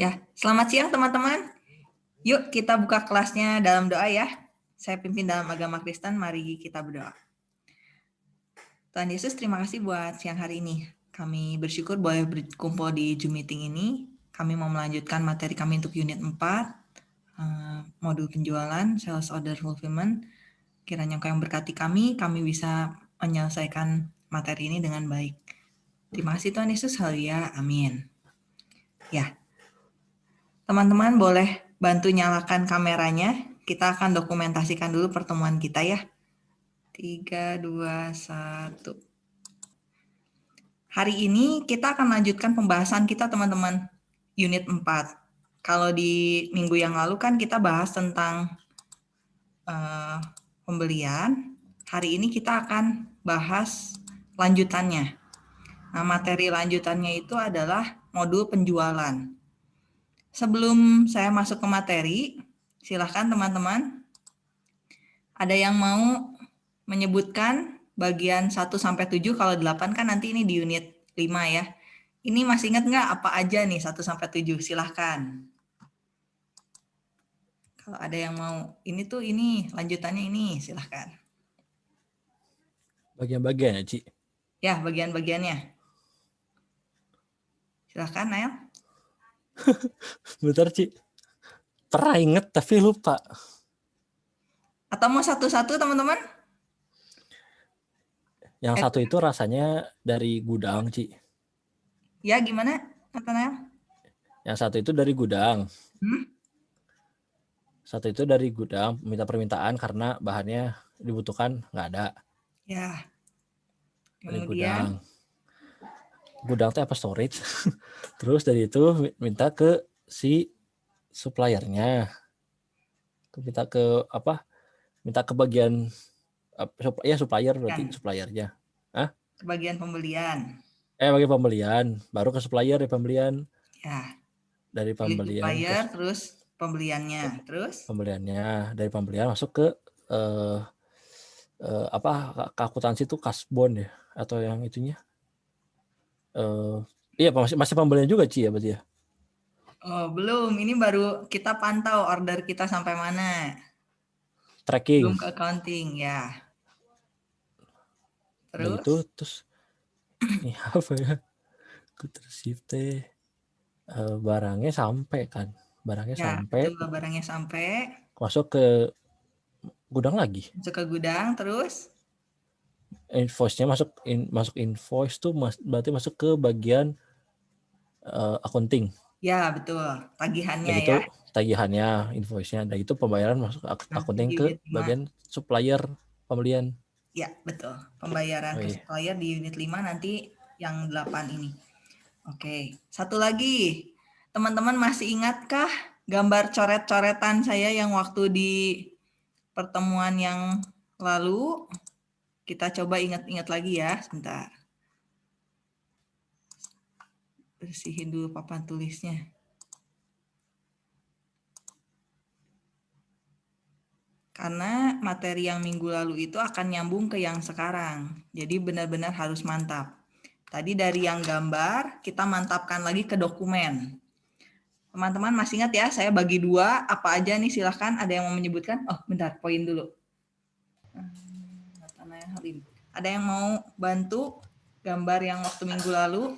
Ya, selamat siang teman-teman. Yuk kita buka kelasnya dalam doa ya. Saya pimpin dalam agama Kristen, mari kita berdoa. Tuhan Yesus, terima kasih buat siang hari ini. Kami bersyukur boleh berkumpul di Zoom meeting ini. Kami mau melanjutkan materi kami untuk unit 4, eh, modul penjualan, sales order fulfillment. Kiranya Engkau yang berkati kami, kami bisa menyelesaikan materi ini dengan baik. Terima kasih Tuhan Yesus, haleluya, amin. Ya, Teman-teman boleh bantu nyalakan kameranya. Kita akan dokumentasikan dulu pertemuan kita ya. 3, 2, 1. Hari ini kita akan lanjutkan pembahasan kita teman-teman. Unit 4. Kalau di minggu yang lalu kan kita bahas tentang uh, pembelian. Hari ini kita akan bahas lanjutannya. Nah, materi lanjutannya itu adalah modul penjualan. Sebelum saya masuk ke materi, silahkan teman-teman. Ada yang mau menyebutkan bagian 1 sampai 7 kalau 8 kan nanti ini di unit 5 ya. Ini masih ingat nggak apa aja nih 1 sampai 7? Silahkan. Kalau ada yang mau, ini tuh ini, lanjutannya ini, silahkan. Bagian-bagian ya, Ci? Ya, bagian-bagiannya. Silahkan, Nail. Bentar, Ci. Pernah inget tapi lupa. Atau mau satu-satu, teman-teman? Yang eh. satu itu rasanya dari gudang, Ci. Ya, gimana, Nathanael? Yang satu itu dari gudang. Hmm? Satu itu dari gudang, minta permintaan karena bahannya dibutuhkan nggak ada. Ya. Kemudian, dari gudang gudang teh apa storage? Terus dari itu minta ke si suppliernya. Minta ke apa? Minta ke bagian ya supplier berarti kan. suppliernya. Ah ke bagian pembelian. Eh bagian pembelian. Baru ke supplier ya pembelian. Ya. Dari pembelian supplier terus, terus pembeliannya terus? pembeliannya. Dari pembelian masuk ke uh, uh, apa akuntansi itu kasbon ya atau yang itunya Uh, iya masih masih pembelian juga Ci ya berarti ya? Oh belum, ini baru kita pantau order kita sampai mana. Tracking. Belum ke accounting ya. Terus? Itu terus ini apa ya? Terus teh uh, barangnya sampai kan, barangnya ya, sampai. Betul, barangnya sampai. Masuk ke gudang lagi. Masuk ke gudang terus? Invoice-nya masuk in, masuk invoice tuh mas, berarti masuk ke bagian uh, accounting. Ya, betul. Tagihannya itu, ya. tagihannya, invoice-nya. Dan itu pembayaran masuk nah, accounting ke bagian supplier pembelian. Ya, betul. Pembayaran oh, iya. ke supplier di unit 5 nanti yang 8 ini. Oke, satu lagi. Teman-teman masih ingatkah gambar coret-coretan saya yang waktu di pertemuan yang lalu? Kita coba ingat-ingat lagi ya, sebentar. Bersihin dulu papan tulisnya. Karena materi yang minggu lalu itu akan nyambung ke yang sekarang. Jadi benar-benar harus mantap. Tadi dari yang gambar, kita mantapkan lagi ke dokumen. Teman-teman masih ingat ya, saya bagi dua, apa aja nih silahkan, ada yang mau menyebutkan? Oh bentar, poin dulu. Halim. Ada yang mau bantu gambar yang waktu minggu lalu?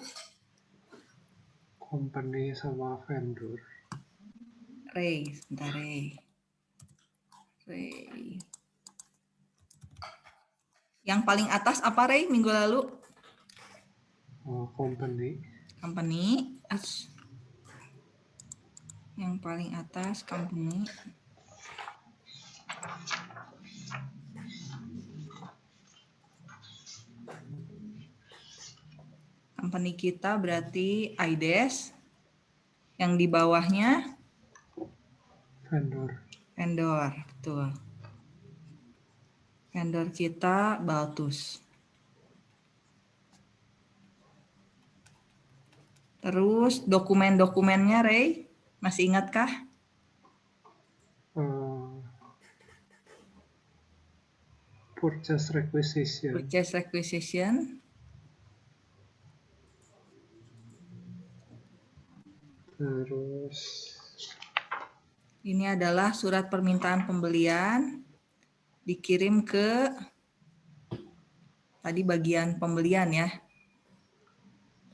Company sama vendor. Ray, sebentar Ray. Ray. Yang paling atas apa Ray minggu lalu? Uh, company. Company. Yang paling atas company. Company kita berarti IDES. Yang di bawahnya vendor. Vendor, betul. Vendor kita Baltus. Terus dokumen-dokumennya Ray, masih ingatkah? Uh, purchase requisition. Purchase requisition. Terus Ini adalah surat permintaan pembelian dikirim ke tadi bagian pembelian ya.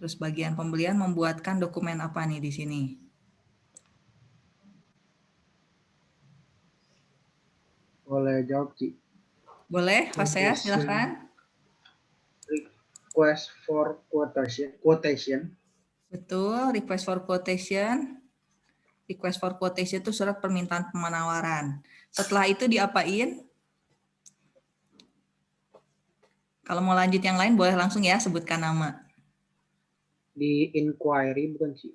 Terus bagian pembelian membuatkan dokumen apa nih di sini? Boleh jawab, Ci. Boleh, Pak saya silakan. Request for quotation. Quotation. Betul, request for quotation. Request for quotation itu surat permintaan penawaran. Setelah itu diapain? Kalau mau lanjut yang lain boleh langsung ya sebutkan nama. Di inquiry bukan, Ci?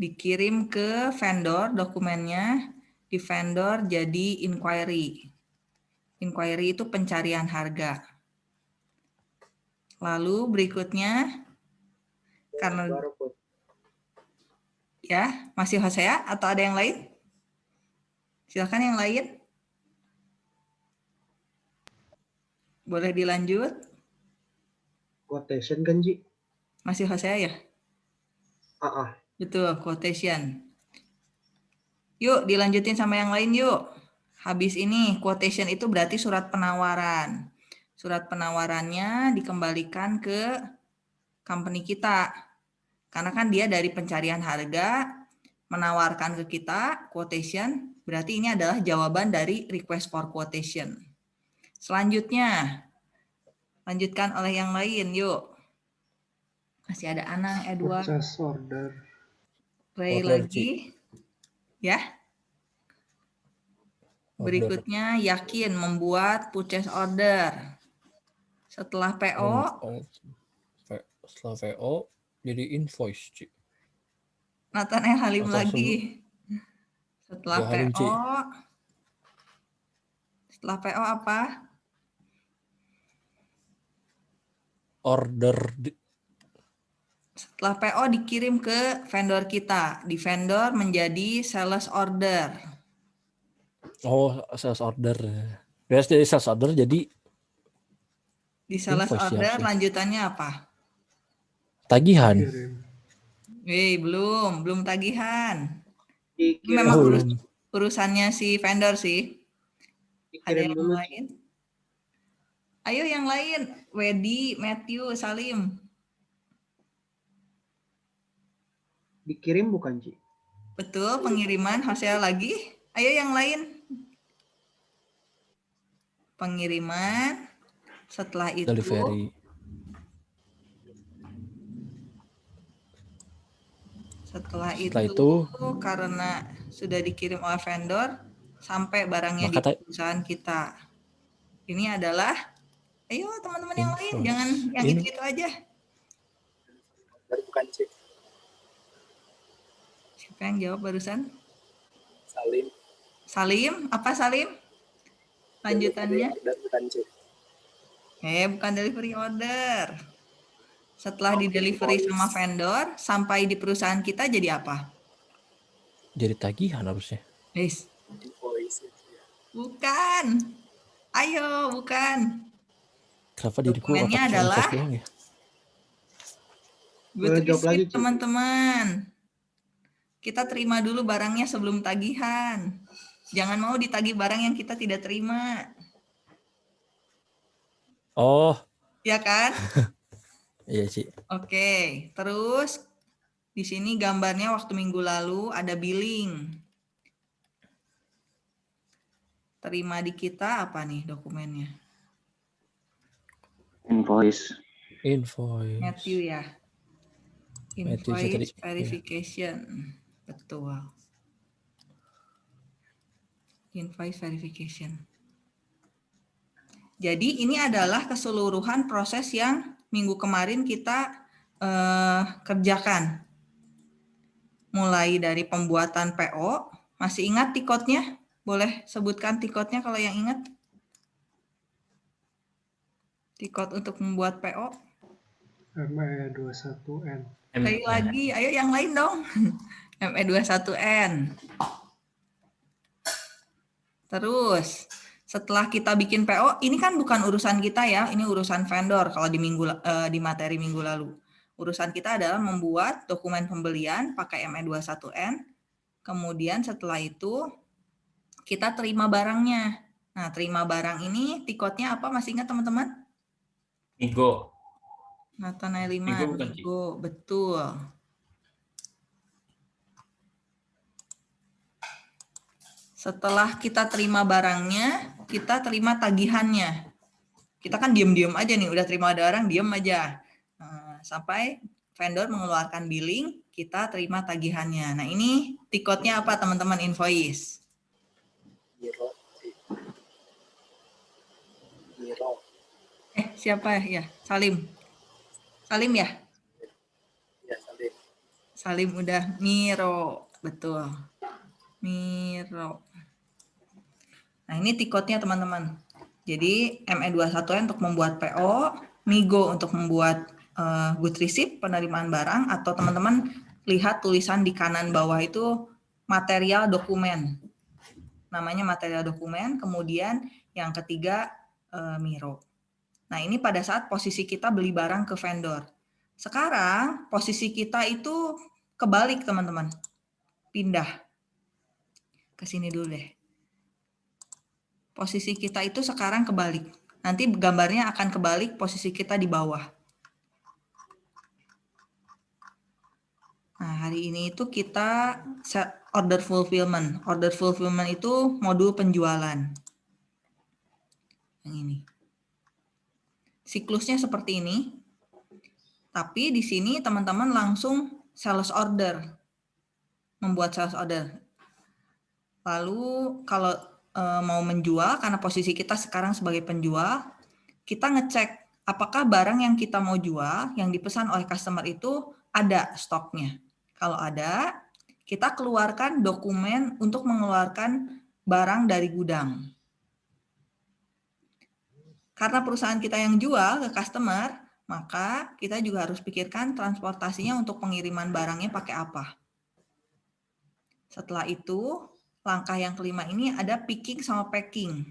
Dikirim ke vendor dokumennya, di vendor jadi inquiry. Inquiry itu pencarian harga. Lalu berikutnya, karena ya masih Hosea atau ada yang lain? Silakan yang lain. Boleh dilanjut? Quotation kan, Ci? Masih Hosea ya? Ah, ah. Betul, quotation. Yuk, dilanjutin sama yang lain yuk. Habis ini, quotation itu berarti surat penawaran. Surat penawarannya dikembalikan ke company kita. Karena kan dia dari pencarian harga, menawarkan ke kita, quotation, berarti ini adalah jawaban dari request for quotation. Selanjutnya, lanjutkan oleh yang lain, yuk. Masih ada Anang, Edward. purchase order. Play Order, lagi. Ya. Order. Berikutnya yakin membuat purchase order. Setelah PO, setelah VO jadi invoice, Ci. Nathan eh Halim Atau lagi. Setelah Ya, Halim, Ci. PO, setelah PO apa? Order di- Setelah PO dikirim ke vendor kita. Di vendor menjadi sales order. oh sales order. Biasa dari sales order jadi Di sales Invoice ya, order Ci. lanjutannya apa? Tagihan. Wih, belum, belum tagihan. Dikirim, Memang Oh, urus- urusannya si vendor sih. Ada yang dulu. Lain? Ayo yang lain. Wedi, Matthew, Salim. Dikirim bukan, Ci? Betul, pengiriman Hosea lagi. Ayo yang lain. Pengiriman. Setelah itu Delivery. Setelah, Setelah itu, itu- karena sudah dikirim oleh vendor sampai barangnya Maka di perusahaan kita. Ini adalah ayo teman-teman yang lain jangan yang Ini- itu-itu aja. Bukan Ci. Siapa yang jawab barusan? Salim. Salim, apa Salim? Lanjutannya? Bukan C. Eh, bukan delivery order. Setelah di delivery sama vendor, sampai di perusahaan kita jadi apa? Jadi tagihan harusnya. Guys, Invoice itu ya. bukan. Ayo, bukan. Kenapa diriku Dokumennya adalah- ya? Boleh jawab lagi, teman-teman. Kita terima dulu barangnya sebelum tagihan. Jangan mau ditagih barang yang kita tidak terima. Oh, Ya kan? iya sih. Oke, terus di sini gambarnya waktu minggu lalu ada billing. Terima di kita apa nih dokumennya? Invoice. Invoice. Matthew ya. Matthew Invoice iya. verification. Betul. Invoice verification. Jadi ini adalah keseluruhan proses yang minggu kemarin kita eh, kerjakan. Mulai dari pembuatan PO, masih ingat tikotnya? Boleh sebutkan tikotnya kalau yang ingat? Tikot untuk membuat PO. ME21N. Sekali lagi, ayo yang lain dong. E ME21N. Terus, setelah kita bikin PO, ini kan bukan urusan kita ya, ini urusan vendor kalau di minggu eh, di materi minggu lalu. Urusan kita adalah membuat dokumen pembelian pakai ME21N. Kemudian setelah itu kita terima barangnya. Nah, terima barang ini tiketnya apa? Masih ingat teman-teman? Migo. Nathanael Migo Liman, bukan, Ci? Migo, betul. Setelah kita terima barangnya, kita terima tagihannya. Kita kan diem-diem aja nih, udah terima barang, diem aja. Nah, sampai vendor mengeluarkan billing, kita terima tagihannya. Nah ini tiketnya apa teman-teman invoice? Miro. Ci. Miro. Eh siapa ya? Salim. Salim ya? Ya, Salim. Salim udah Miro, betul. Miro. Nah, ini tiketnya teman-teman. Jadi ME21 untuk membuat PO, Migo untuk membuat eh, good receipt penerimaan barang atau teman-teman lihat tulisan di kanan bawah itu material dokumen. Namanya material dokumen, kemudian yang ketiga eh, Miro. Nah, ini pada saat posisi kita beli barang ke vendor. Sekarang posisi kita itu kebalik, teman-teman. Pindah. Ke sini dulu deh. Posisi kita itu sekarang kebalik. Nanti gambarnya akan kebalik posisi kita di bawah. Nah, hari ini itu kita set order fulfillment. Order fulfillment itu modul penjualan. Yang ini. Siklusnya seperti ini. Tapi di sini teman-teman langsung sales order. Membuat sales order. Lalu kalau eh, mau menjual, karena posisi kita sekarang sebagai penjual, kita ngecek apakah barang yang kita mau jual, yang dipesan oleh customer itu ada stoknya. Kalau ada, kita keluarkan dokumen untuk mengeluarkan barang dari gudang. Karena perusahaan kita yang jual ke customer, maka kita juga harus pikirkan transportasinya untuk pengiriman barangnya pakai apa. Setelah itu, langkah yang kelima ini ada picking sama packing.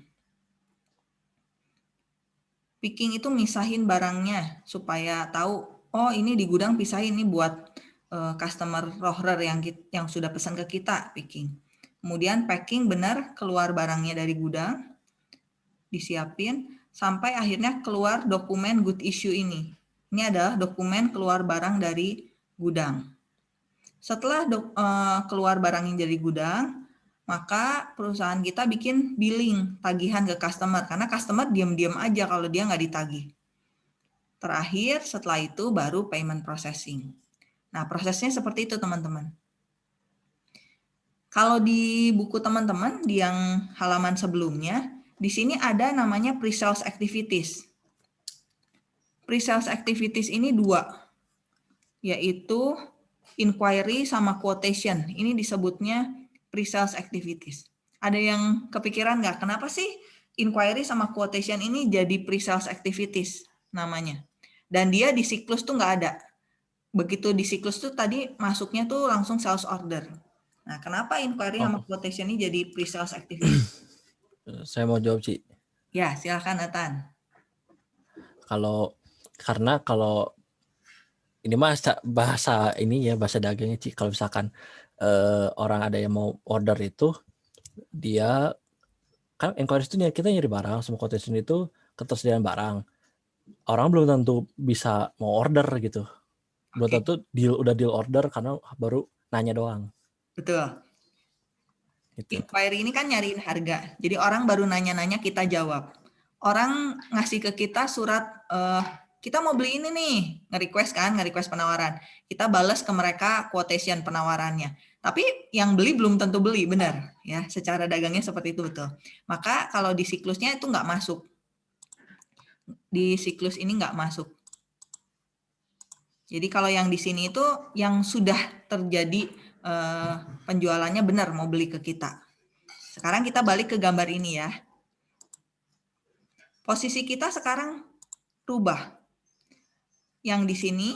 Picking itu misahin barangnya supaya tahu, oh ini di gudang pisahin ini buat eh, customer rohrer yang yang sudah pesan ke kita picking. Kemudian packing benar keluar barangnya dari gudang, disiapin sampai akhirnya keluar dokumen good issue ini. Ini adalah dokumen keluar barang dari gudang. Setelah dok- eh, keluar barang yang dari gudang, maka perusahaan kita bikin billing tagihan ke customer karena customer diam-diam aja kalau dia nggak ditagih. Terakhir setelah itu baru payment processing. Nah prosesnya seperti itu teman-teman. Kalau di buku teman-teman di yang halaman sebelumnya, di sini ada namanya pre-sales activities. Pre-sales activities ini dua, yaitu inquiry sama quotation. Ini disebutnya pre-sales activities. Ada yang kepikiran nggak kenapa sih inquiry sama quotation ini jadi pre-sales activities namanya? Dan dia di siklus tuh nggak ada. Begitu di siklus tuh tadi masuknya tuh langsung sales order. Nah, kenapa inquiry sama quotation ini jadi pre-sales activities? Saya mau jawab, Ci. ya, silakan Atan. Kalau karena kalau ini mah sa- bahasa ini ya bahasa dagangnya Ci. Kalau misalkan eh, orang ada yang mau order itu dia kan inquiry itu kita nyari barang, semua quotation itu ketersediaan barang. Orang belum tentu bisa mau order gitu. Belum Oke. tentu deal udah deal order karena baru nanya doang Betul. gitu. Inquiry ini kan nyariin harga. Jadi orang baru nanya-nanya kita jawab. Orang ngasih ke kita surat eh, kita mau beli ini nih, nge-request kan, nge-request penawaran. Kita balas ke mereka quotation penawarannya. Tapi yang beli belum tentu beli, benar ya. Secara dagangnya seperti itu betul. Maka kalau di siklusnya itu nggak masuk. Di siklus ini nggak masuk. Jadi kalau yang di sini itu yang sudah terjadi eh, penjualannya benar mau beli ke kita. Sekarang kita balik ke gambar ini ya. Posisi kita sekarang rubah. Yang di sini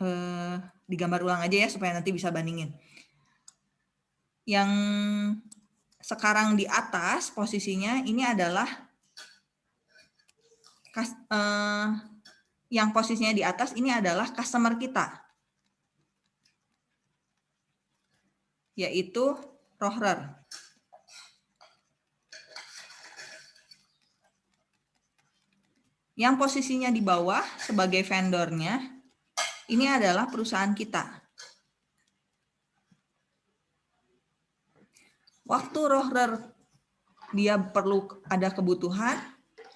eh, digambar ulang aja ya supaya nanti bisa bandingin. Yang sekarang di atas posisinya ini adalah eh, yang posisinya di atas ini adalah customer kita. Yaitu Rohrer. Yang posisinya di bawah sebagai vendornya, ini adalah perusahaan kita. Waktu Rohrer dia perlu ada kebutuhan,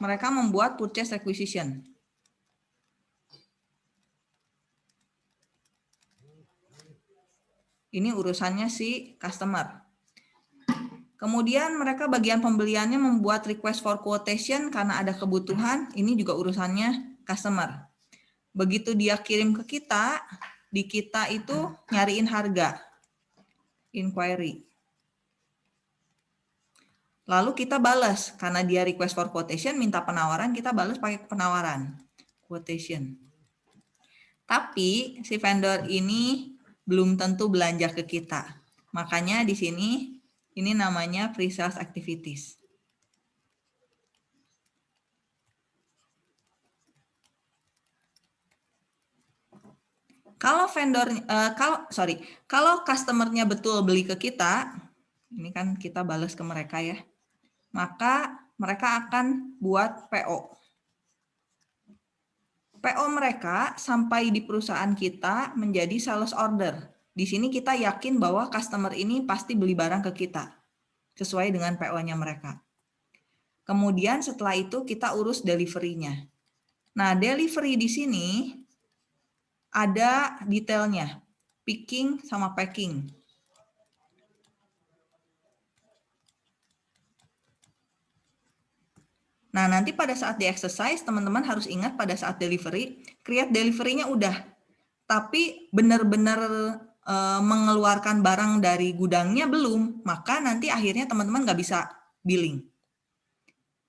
mereka membuat purchase requisition. Ini urusannya si customer. Kemudian mereka bagian pembeliannya membuat request for quotation karena ada kebutuhan, ini juga urusannya customer. Begitu dia kirim ke kita, di kita itu nyariin harga, inquiry. Lalu kita balas, karena dia request for quotation, minta penawaran, kita balas pakai penawaran, quotation. Tapi si vendor ini belum tentu belanja ke kita. Makanya di sini ini namanya pre-sales activities. Kalau vendor, uh, kalau sorry, kalau customernya betul beli ke kita, ini kan kita balas ke mereka ya, maka mereka akan buat PO. PO mereka sampai di perusahaan kita menjadi sales order. Di sini kita yakin bahwa customer ini pasti beli barang ke kita sesuai dengan PO-nya mereka. Kemudian setelah itu kita urus delivery-nya. Nah, delivery di sini ada detailnya, picking sama packing. Nah, nanti pada saat di exercise, teman-teman harus ingat pada saat delivery, create delivery-nya udah. Tapi benar-benar e, mengeluarkan barang dari gudangnya belum, maka nanti akhirnya teman-teman nggak bisa billing.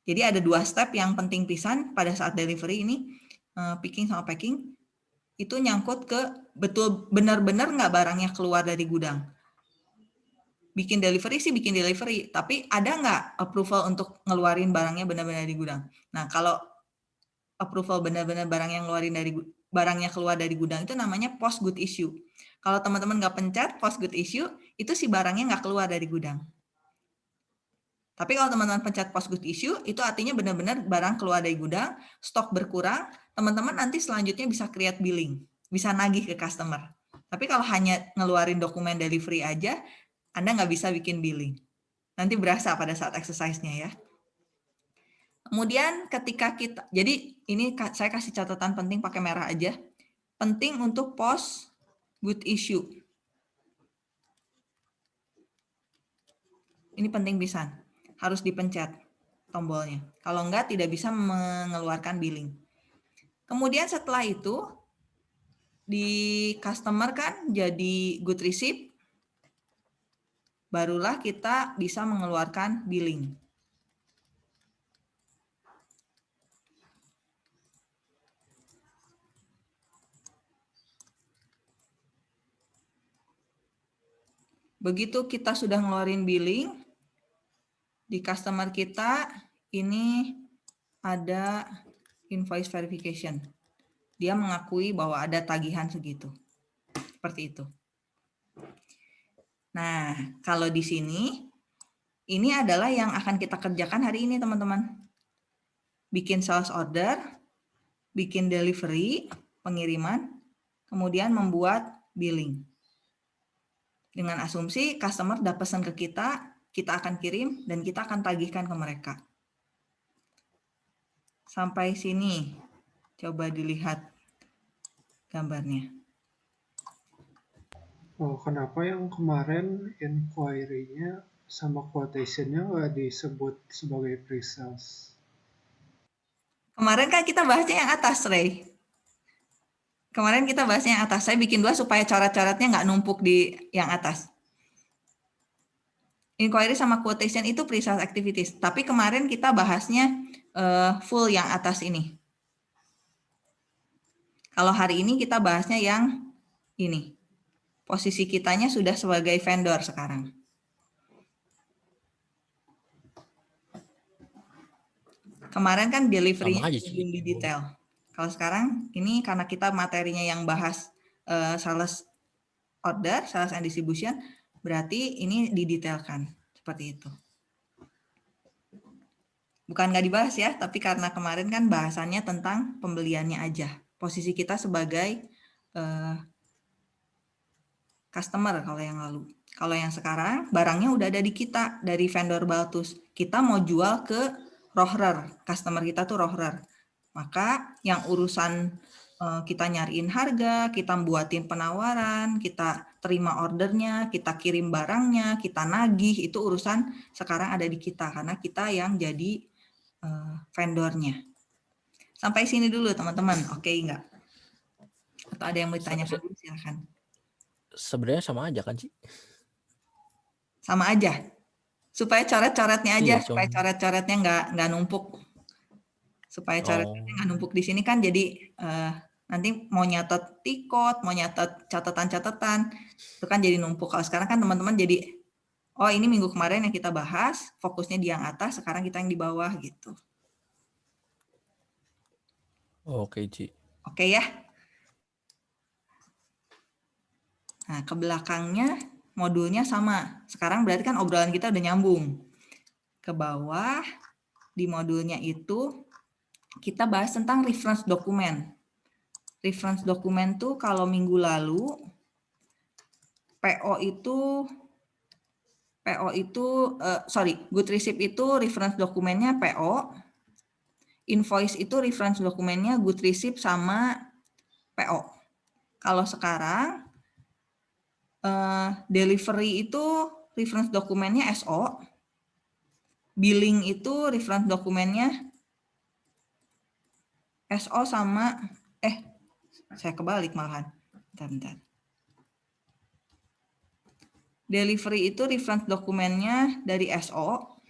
Jadi ada dua step yang penting pisan pada saat delivery ini, e, picking sama packing, itu nyangkut ke betul benar-benar nggak barangnya keluar dari gudang bikin delivery sih bikin delivery, tapi ada nggak approval untuk ngeluarin barangnya benar-benar di gudang? Nah, kalau approval benar-benar barang yang ngeluarin dari barangnya keluar dari gudang itu namanya post good issue. Kalau teman-teman nggak pencet post good issue, itu si barangnya nggak keluar dari gudang. Tapi kalau teman-teman pencet post good issue, itu artinya benar-benar barang keluar dari gudang, stok berkurang, teman-teman nanti selanjutnya bisa create billing, bisa nagih ke customer. Tapi kalau hanya ngeluarin dokumen delivery aja, anda nggak bisa bikin billing. Nanti berasa pada saat exercise-nya ya. Kemudian ketika kita, jadi ini saya kasih catatan penting pakai merah aja. Penting untuk post good issue. Ini penting bisa, harus dipencet tombolnya. Kalau enggak tidak bisa mengeluarkan billing. Kemudian setelah itu di customer kan jadi good receipt barulah kita bisa mengeluarkan billing. Begitu kita sudah ngeluarin billing, di customer kita ini ada invoice verification. Dia mengakui bahwa ada tagihan segitu. Seperti itu. Nah, kalau di sini, ini adalah yang akan kita kerjakan hari ini, teman-teman. Bikin sales order, bikin delivery, pengiriman, kemudian membuat billing. Dengan asumsi customer udah pesan ke kita, kita akan kirim, dan kita akan tagihkan ke mereka. Sampai sini, coba dilihat gambarnya. Oh, kenapa yang kemarin inquiry-nya sama quotation-nya nggak disebut sebagai pre-sales? Kemarin kan kita bahasnya yang atas, Ray. Kemarin kita bahasnya yang atas. Saya bikin dua supaya coret-coretnya nggak numpuk di yang atas. Inquiry sama quotation itu pre-sales activities. Tapi kemarin kita bahasnya uh, full yang atas ini. Kalau hari ini kita bahasnya yang ini posisi kitanya sudah sebagai vendor sekarang. Kemarin kan delivery belum di detail. Kalau sekarang ini karena kita materinya yang bahas eh, sales order, sales and distribution, berarti ini didetailkan seperti itu. Bukan nggak dibahas ya, tapi karena kemarin kan bahasannya tentang pembeliannya aja. Posisi kita sebagai eh, customer kalau yang lalu. Kalau yang sekarang barangnya udah ada di kita dari vendor Baltus. Kita mau jual ke rohrer, customer kita tuh rohrer. Maka yang urusan eh, kita nyariin harga, kita buatin penawaran, kita terima ordernya, kita kirim barangnya, kita nagih, itu urusan sekarang ada di kita karena kita yang jadi eh, vendornya. Sampai sini dulu teman-teman, oke enggak? Atau ada yang mau ditanya dulu silahkan. Sebenarnya sama aja kan sih? Sama aja. Supaya coret-coretnya aja, Iya, supaya coret-coretnya nggak nggak numpuk. Supaya coret-coretnya nggak numpuk di sini kan jadi eh, nanti mau nyatet tikot, mau nyatet catatan-catatan, itu kan jadi numpuk. Kalau sekarang kan teman-teman jadi, oh ini minggu kemarin yang kita bahas, fokusnya di yang atas, sekarang kita yang di bawah gitu. Oke, Ci. Oke ya. Nah, ke belakangnya modulnya sama. Sekarang berarti kan obrolan kita udah nyambung. Ke bawah di modulnya itu kita bahas tentang reference dokumen. Reference dokumen tuh kalau minggu lalu PO itu PO itu eh, sorry, good receipt itu reference dokumennya PO, invoice itu reference dokumennya good receipt sama PO. Kalau sekarang eh, delivery itu reference dokumennya SO, billing itu reference dokumennya SO sama eh saya kebalik malahan. Bentar, bentar. Delivery itu reference dokumennya dari SO,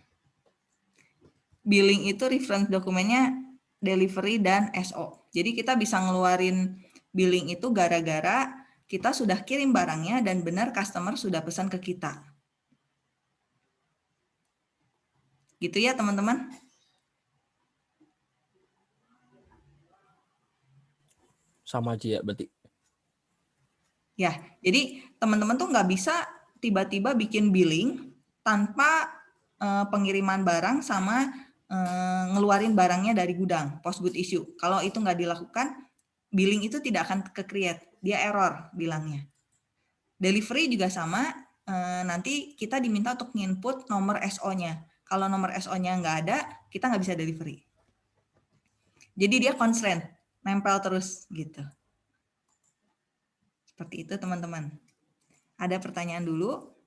billing itu reference dokumennya delivery dan SO. Jadi kita bisa ngeluarin billing itu gara-gara kita sudah kirim barangnya dan benar customer sudah pesan ke kita. Gitu ya teman-teman? Sama aja ya berarti. Ya, jadi teman-teman tuh nggak bisa tiba-tiba bikin billing tanpa eh, pengiriman barang sama eh, ngeluarin barangnya dari gudang, post good issue. Kalau itu nggak dilakukan, billing itu tidak akan ke-create, dia error bilangnya. Delivery juga sama, eh, nanti kita diminta untuk nginput nomor SO-nya. Kalau nomor SO-nya nggak ada, kita nggak bisa delivery. Jadi dia constraint, nempel terus gitu. Seperti itu teman-teman. Ada pertanyaan dulu?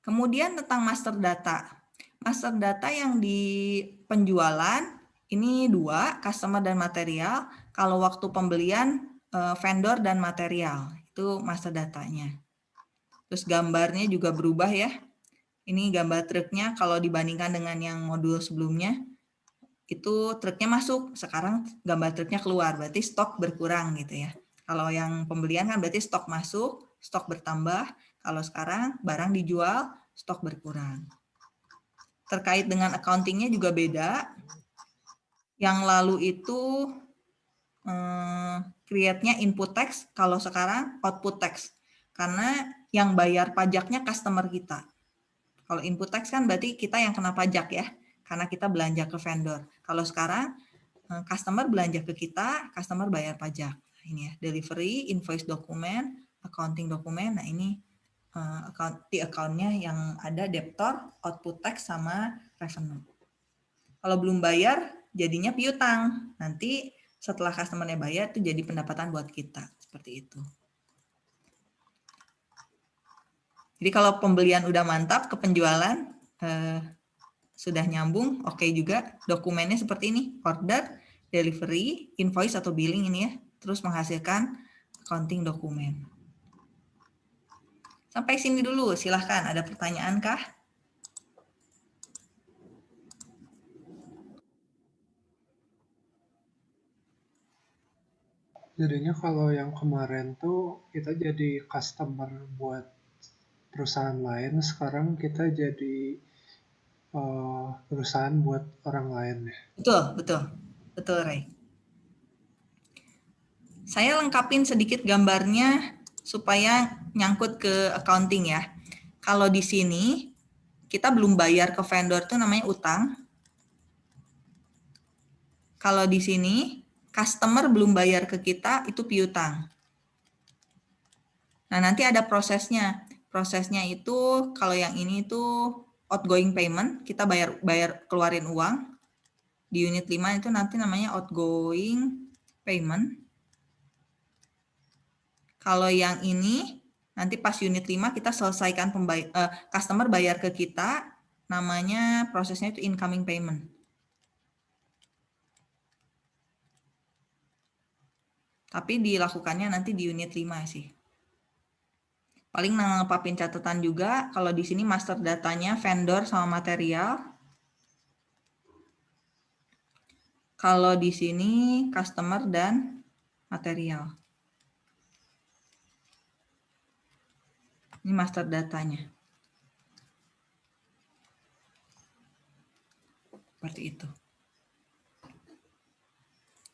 Kemudian tentang master data. Master data yang di penjualan ini dua, customer dan material. Kalau waktu pembelian eh, vendor dan material. Itu master datanya. Terus gambarnya juga berubah ya. Ini gambar truknya kalau dibandingkan dengan yang modul sebelumnya itu truknya masuk, sekarang gambar truknya keluar, berarti stok berkurang gitu ya. Kalau yang pembelian kan berarti stok masuk, stok bertambah. Kalau sekarang barang dijual, stok berkurang. Terkait dengan accountingnya juga beda. Yang lalu itu eh, create-nya input text, kalau sekarang output text. Karena yang bayar pajaknya customer kita. Kalau input text kan berarti kita yang kena pajak ya, karena kita belanja ke vendor. Kalau sekarang eh, customer belanja ke kita, customer bayar pajak. Nah, ini ya, delivery, invoice dokumen, accounting dokumen. Nah ini eh, account di account-nya yang ada debtor, output text sama revenue. Kalau belum bayar, jadinya piutang. Nanti setelah customer-nya bayar itu jadi pendapatan buat kita. Seperti itu. Jadi kalau pembelian udah mantap ke penjualan eh, sudah nyambung, oke juga. Dokumennya seperti ini, order, delivery, invoice atau billing ini ya, terus menghasilkan accounting dokumen. Sampai sini dulu, silahkan. Ada pertanyaan kah? Jadinya kalau yang kemarin tuh kita jadi customer buat perusahaan lain, sekarang kita jadi uh, perusahaan buat orang lain ya. Betul, betul. Betul, Ray. Saya lengkapin sedikit gambarnya supaya nyangkut ke accounting ya. Kalau di sini kita belum bayar ke vendor itu namanya utang. Kalau di sini customer belum bayar ke kita, itu piutang. Nah, nanti ada prosesnya. Prosesnya itu kalau yang ini itu outgoing payment, kita bayar bayar keluarin uang. Di unit 5 itu nanti namanya outgoing payment. Kalau yang ini nanti pas unit 5 kita selesaikan pembayar, uh, customer bayar ke kita, namanya prosesnya itu incoming payment. Tapi dilakukannya nanti di unit 5 sih. Paling ngepapin catatan juga, kalau di sini master datanya vendor sama material. Kalau di sini customer dan material. Ini master datanya. Seperti itu.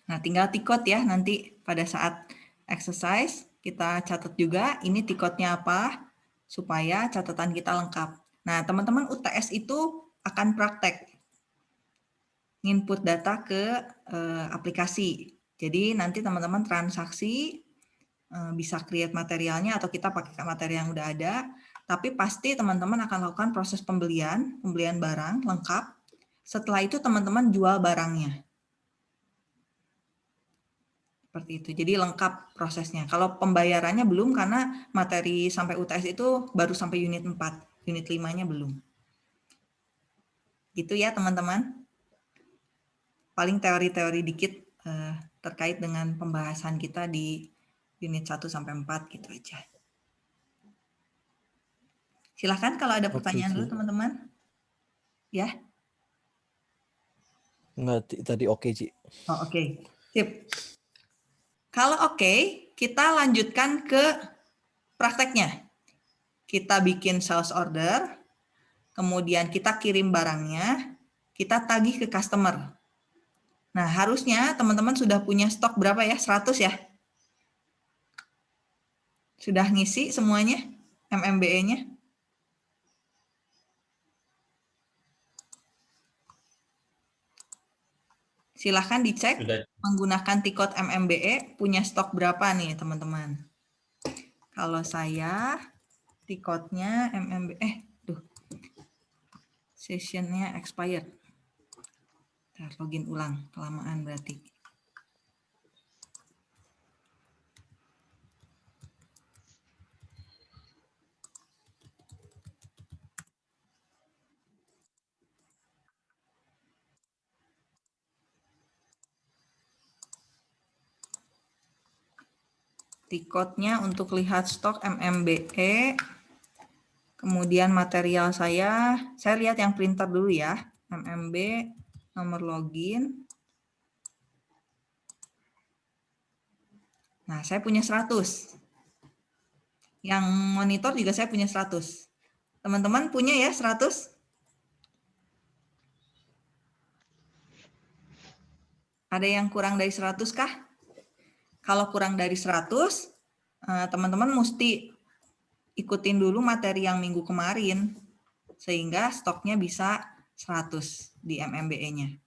Nah, tinggal tikot ya nanti pada saat exercise kita catat juga ini tikotnya apa supaya catatan kita lengkap. Nah, teman-teman UTS itu akan praktek input data ke eh, aplikasi. Jadi nanti teman-teman transaksi eh, bisa create materialnya atau kita pakai materi yang udah ada, tapi pasti teman-teman akan lakukan proses pembelian, pembelian barang lengkap. Setelah itu teman-teman jual barangnya. Seperti itu. Jadi lengkap prosesnya. Kalau pembayarannya belum karena materi sampai UTS itu baru sampai unit 4. Unit 5-nya belum. Gitu ya teman-teman. Paling teori-teori dikit eh, terkait dengan pembahasan kita di unit 1 sampai 4 gitu aja. Silahkan kalau ada pertanyaan dulu teman-teman. Ya. Enggak, tadi oke, okay, Ci. Oh, oke. Okay. Sip. Kalau oke, okay, kita lanjutkan ke prakteknya. Kita bikin sales order, kemudian kita kirim barangnya, kita tagih ke customer. Nah, harusnya teman-teman sudah punya stok berapa ya? 100 ya? Sudah ngisi semuanya MMBE-nya? Silahkan dicek Sudah. menggunakan tikot MMBE punya stok berapa nih teman-teman. Kalau saya tikotnya MMBE, eh tuh sessionnya expired. Ntar login ulang, kelamaan berarti. Tikotnya untuk lihat stok MMBE. Kemudian material saya, saya lihat yang printer dulu ya. MMB, nomor login. Nah, saya punya 100. Yang monitor juga saya punya 100. Teman-teman punya ya 100? Ada yang kurang dari 100 kah? Kalau kurang dari 100, eh, teman-teman mesti ikutin dulu materi yang minggu kemarin, sehingga stoknya bisa 100 di MMBE-nya.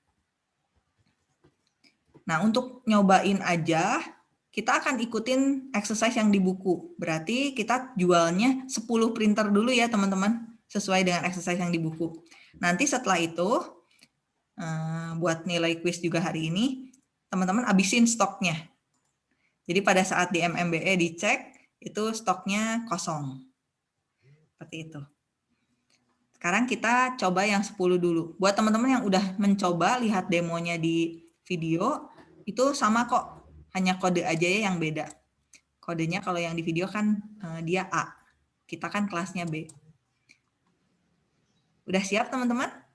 Nah, untuk nyobain aja, kita akan ikutin exercise yang di buku. Berarti kita jualnya 10 printer dulu ya, teman-teman, sesuai dengan exercise yang di buku. Nanti setelah itu, eh, buat nilai quiz juga hari ini, teman-teman abisin stoknya. Jadi pada saat di MMBE dicek, itu stoknya kosong. Seperti itu. Sekarang kita coba yang 10 dulu. Buat teman-teman yang udah mencoba lihat demonya di video, itu sama kok. Hanya kode aja ya yang beda. Kodenya kalau yang di video kan eh, dia A. Kita kan kelasnya B. Udah siap teman-teman?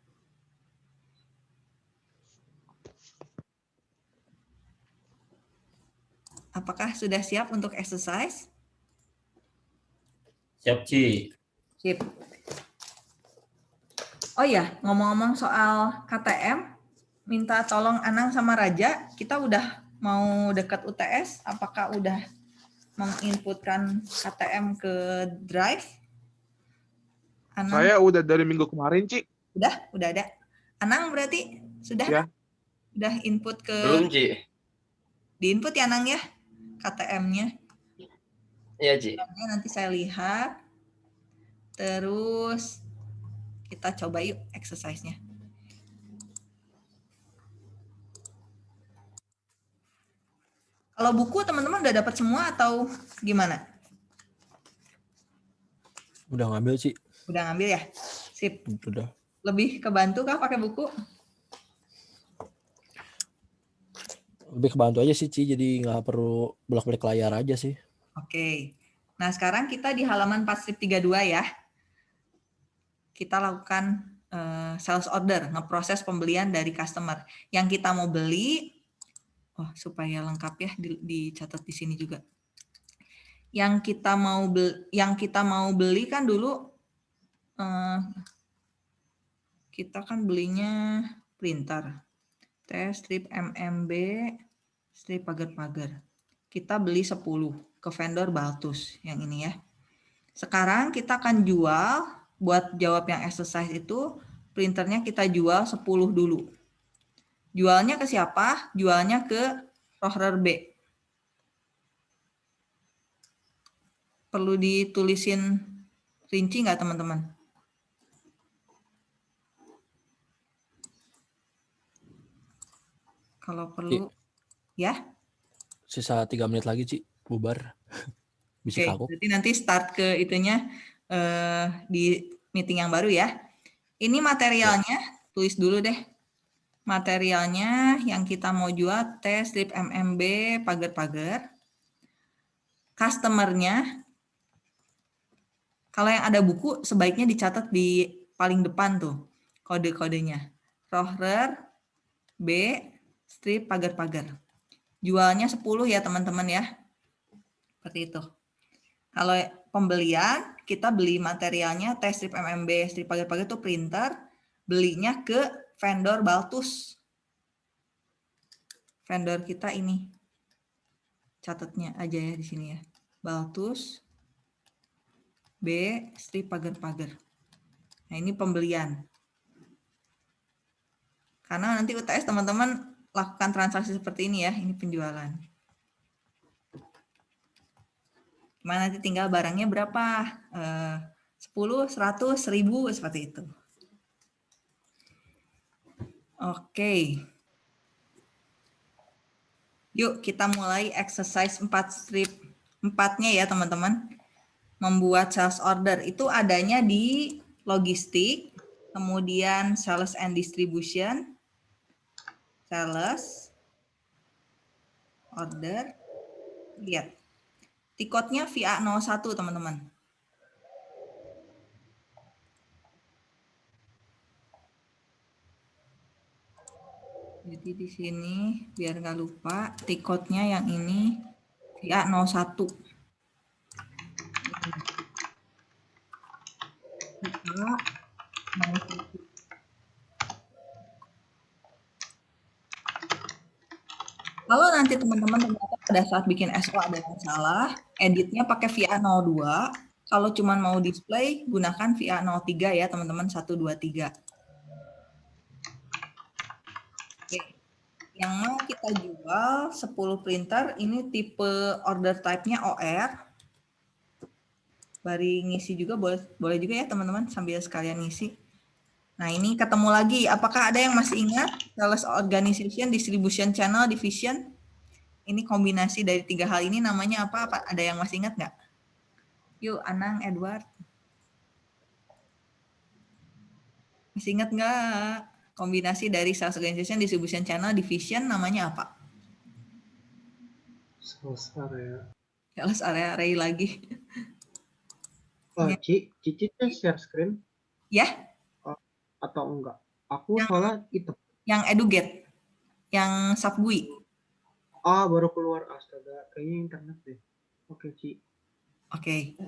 Apakah sudah siap untuk exercise? Siap, Ci. Sip. Oh ya, ngomong-ngomong soal KTM, minta tolong Anang sama Raja, kita udah mau dekat UTS, apakah udah menginputkan KTM ke Drive? Anang, Saya udah dari minggu kemarin, Ci. udah, udah ada. Anang berarti sudah Ya. udah input ke Belum, Ci. diinput ya Anang ya KTM-nya. Iya. Ya, nanti saya lihat. Terus kita coba yuk exercise-nya. Kalau buku teman-teman udah dapat semua atau gimana? Udah ngambil sih. Udah ngambil ya? Sip. Udah. Lebih kebantu kah pakai buku? Lebih kebantu aja sih Ci, jadi nggak perlu bolak-balik layar aja sih. Oke. Nah, sekarang kita di halaman 4 strip 32 ya. Kita lakukan eh, sales order, ngeproses pembelian dari customer. Yang kita mau beli, oh supaya lengkap ya di- dicatat di sini juga. Yang kita mau beli, yang kita mau beli kan dulu eh, kita kan belinya printer. Test strip MMB, strip pagar-pagar. Kita beli 10 ke vendor Baltus yang ini ya. Sekarang kita akan jual buat jawab yang exercise itu printernya kita jual 10 dulu. Jualnya ke siapa? Jualnya ke Rohrer B. Perlu ditulisin rinci nggak teman-teman? Kalau perlu, ya. Sisa tiga menit lagi Ci, bubar. Bisa Oke, kagok. berarti nanti start ke itunya eh, di meeting yang baru ya. Ini materialnya, tulis dulu deh. Materialnya yang kita mau jual tes strip MMB pagar-pagar. Customernya, kalau yang ada buku sebaiknya dicatat di paling depan tuh kode-kodenya. Rohrer B strip pagar-pagar. Jualnya 10 ya teman-teman ya. Seperti itu. Kalau pembelian, kita beli materialnya tes strip MMB, strip pagar-pagar itu printer, belinya ke vendor Baltus. Vendor kita ini. Catatnya aja ya di sini ya. Baltus B strip pagar-pagar. Nah, ini pembelian. Karena nanti UTS teman-teman lakukan transaksi seperti ini ya, ini penjualan. Gimana nanti tinggal barangnya berapa? Eh, 10, 100, 1000, seperti itu. Oke. Yuk kita mulai exercise 4 strip 4-nya ya teman-teman. Membuat sales order itu adanya di logistik, kemudian sales and distribution, sales, order, lihat. Tikotnya VA 01 teman-teman. Jadi di sini biar nggak lupa tikotnya yang ini VA 01. VA 01. Kalau nanti teman-teman ternyata pada saat bikin SO ada yang salah, editnya pakai VA 02. Kalau cuma mau display, gunakan VA 03 ya teman-teman, 123. Oke. Yang mau kita jual 10 printer, ini tipe order type-nya OR. Bari ngisi juga, boleh, boleh juga ya teman-teman, sambil sekalian ngisi. Nah, ini ketemu lagi. Apakah ada yang masih ingat sales organization, distribution channel, division? Ini kombinasi dari tiga hal ini namanya apa? apa? Ada yang masih ingat nggak? Yuk, Anang, Edward. Masih ingat nggak? Kombinasi dari sales organization, distribution channel, division namanya apa? Sales area. Sales area array lagi. Oh, Ya. Ci, Cici share screen Ya, atau enggak? Aku Yang- soalnya itu. yang eduget, yang subgui. Ah, baru keluar. Astaga, kayaknya internet deh. Oke, Ci. Oke.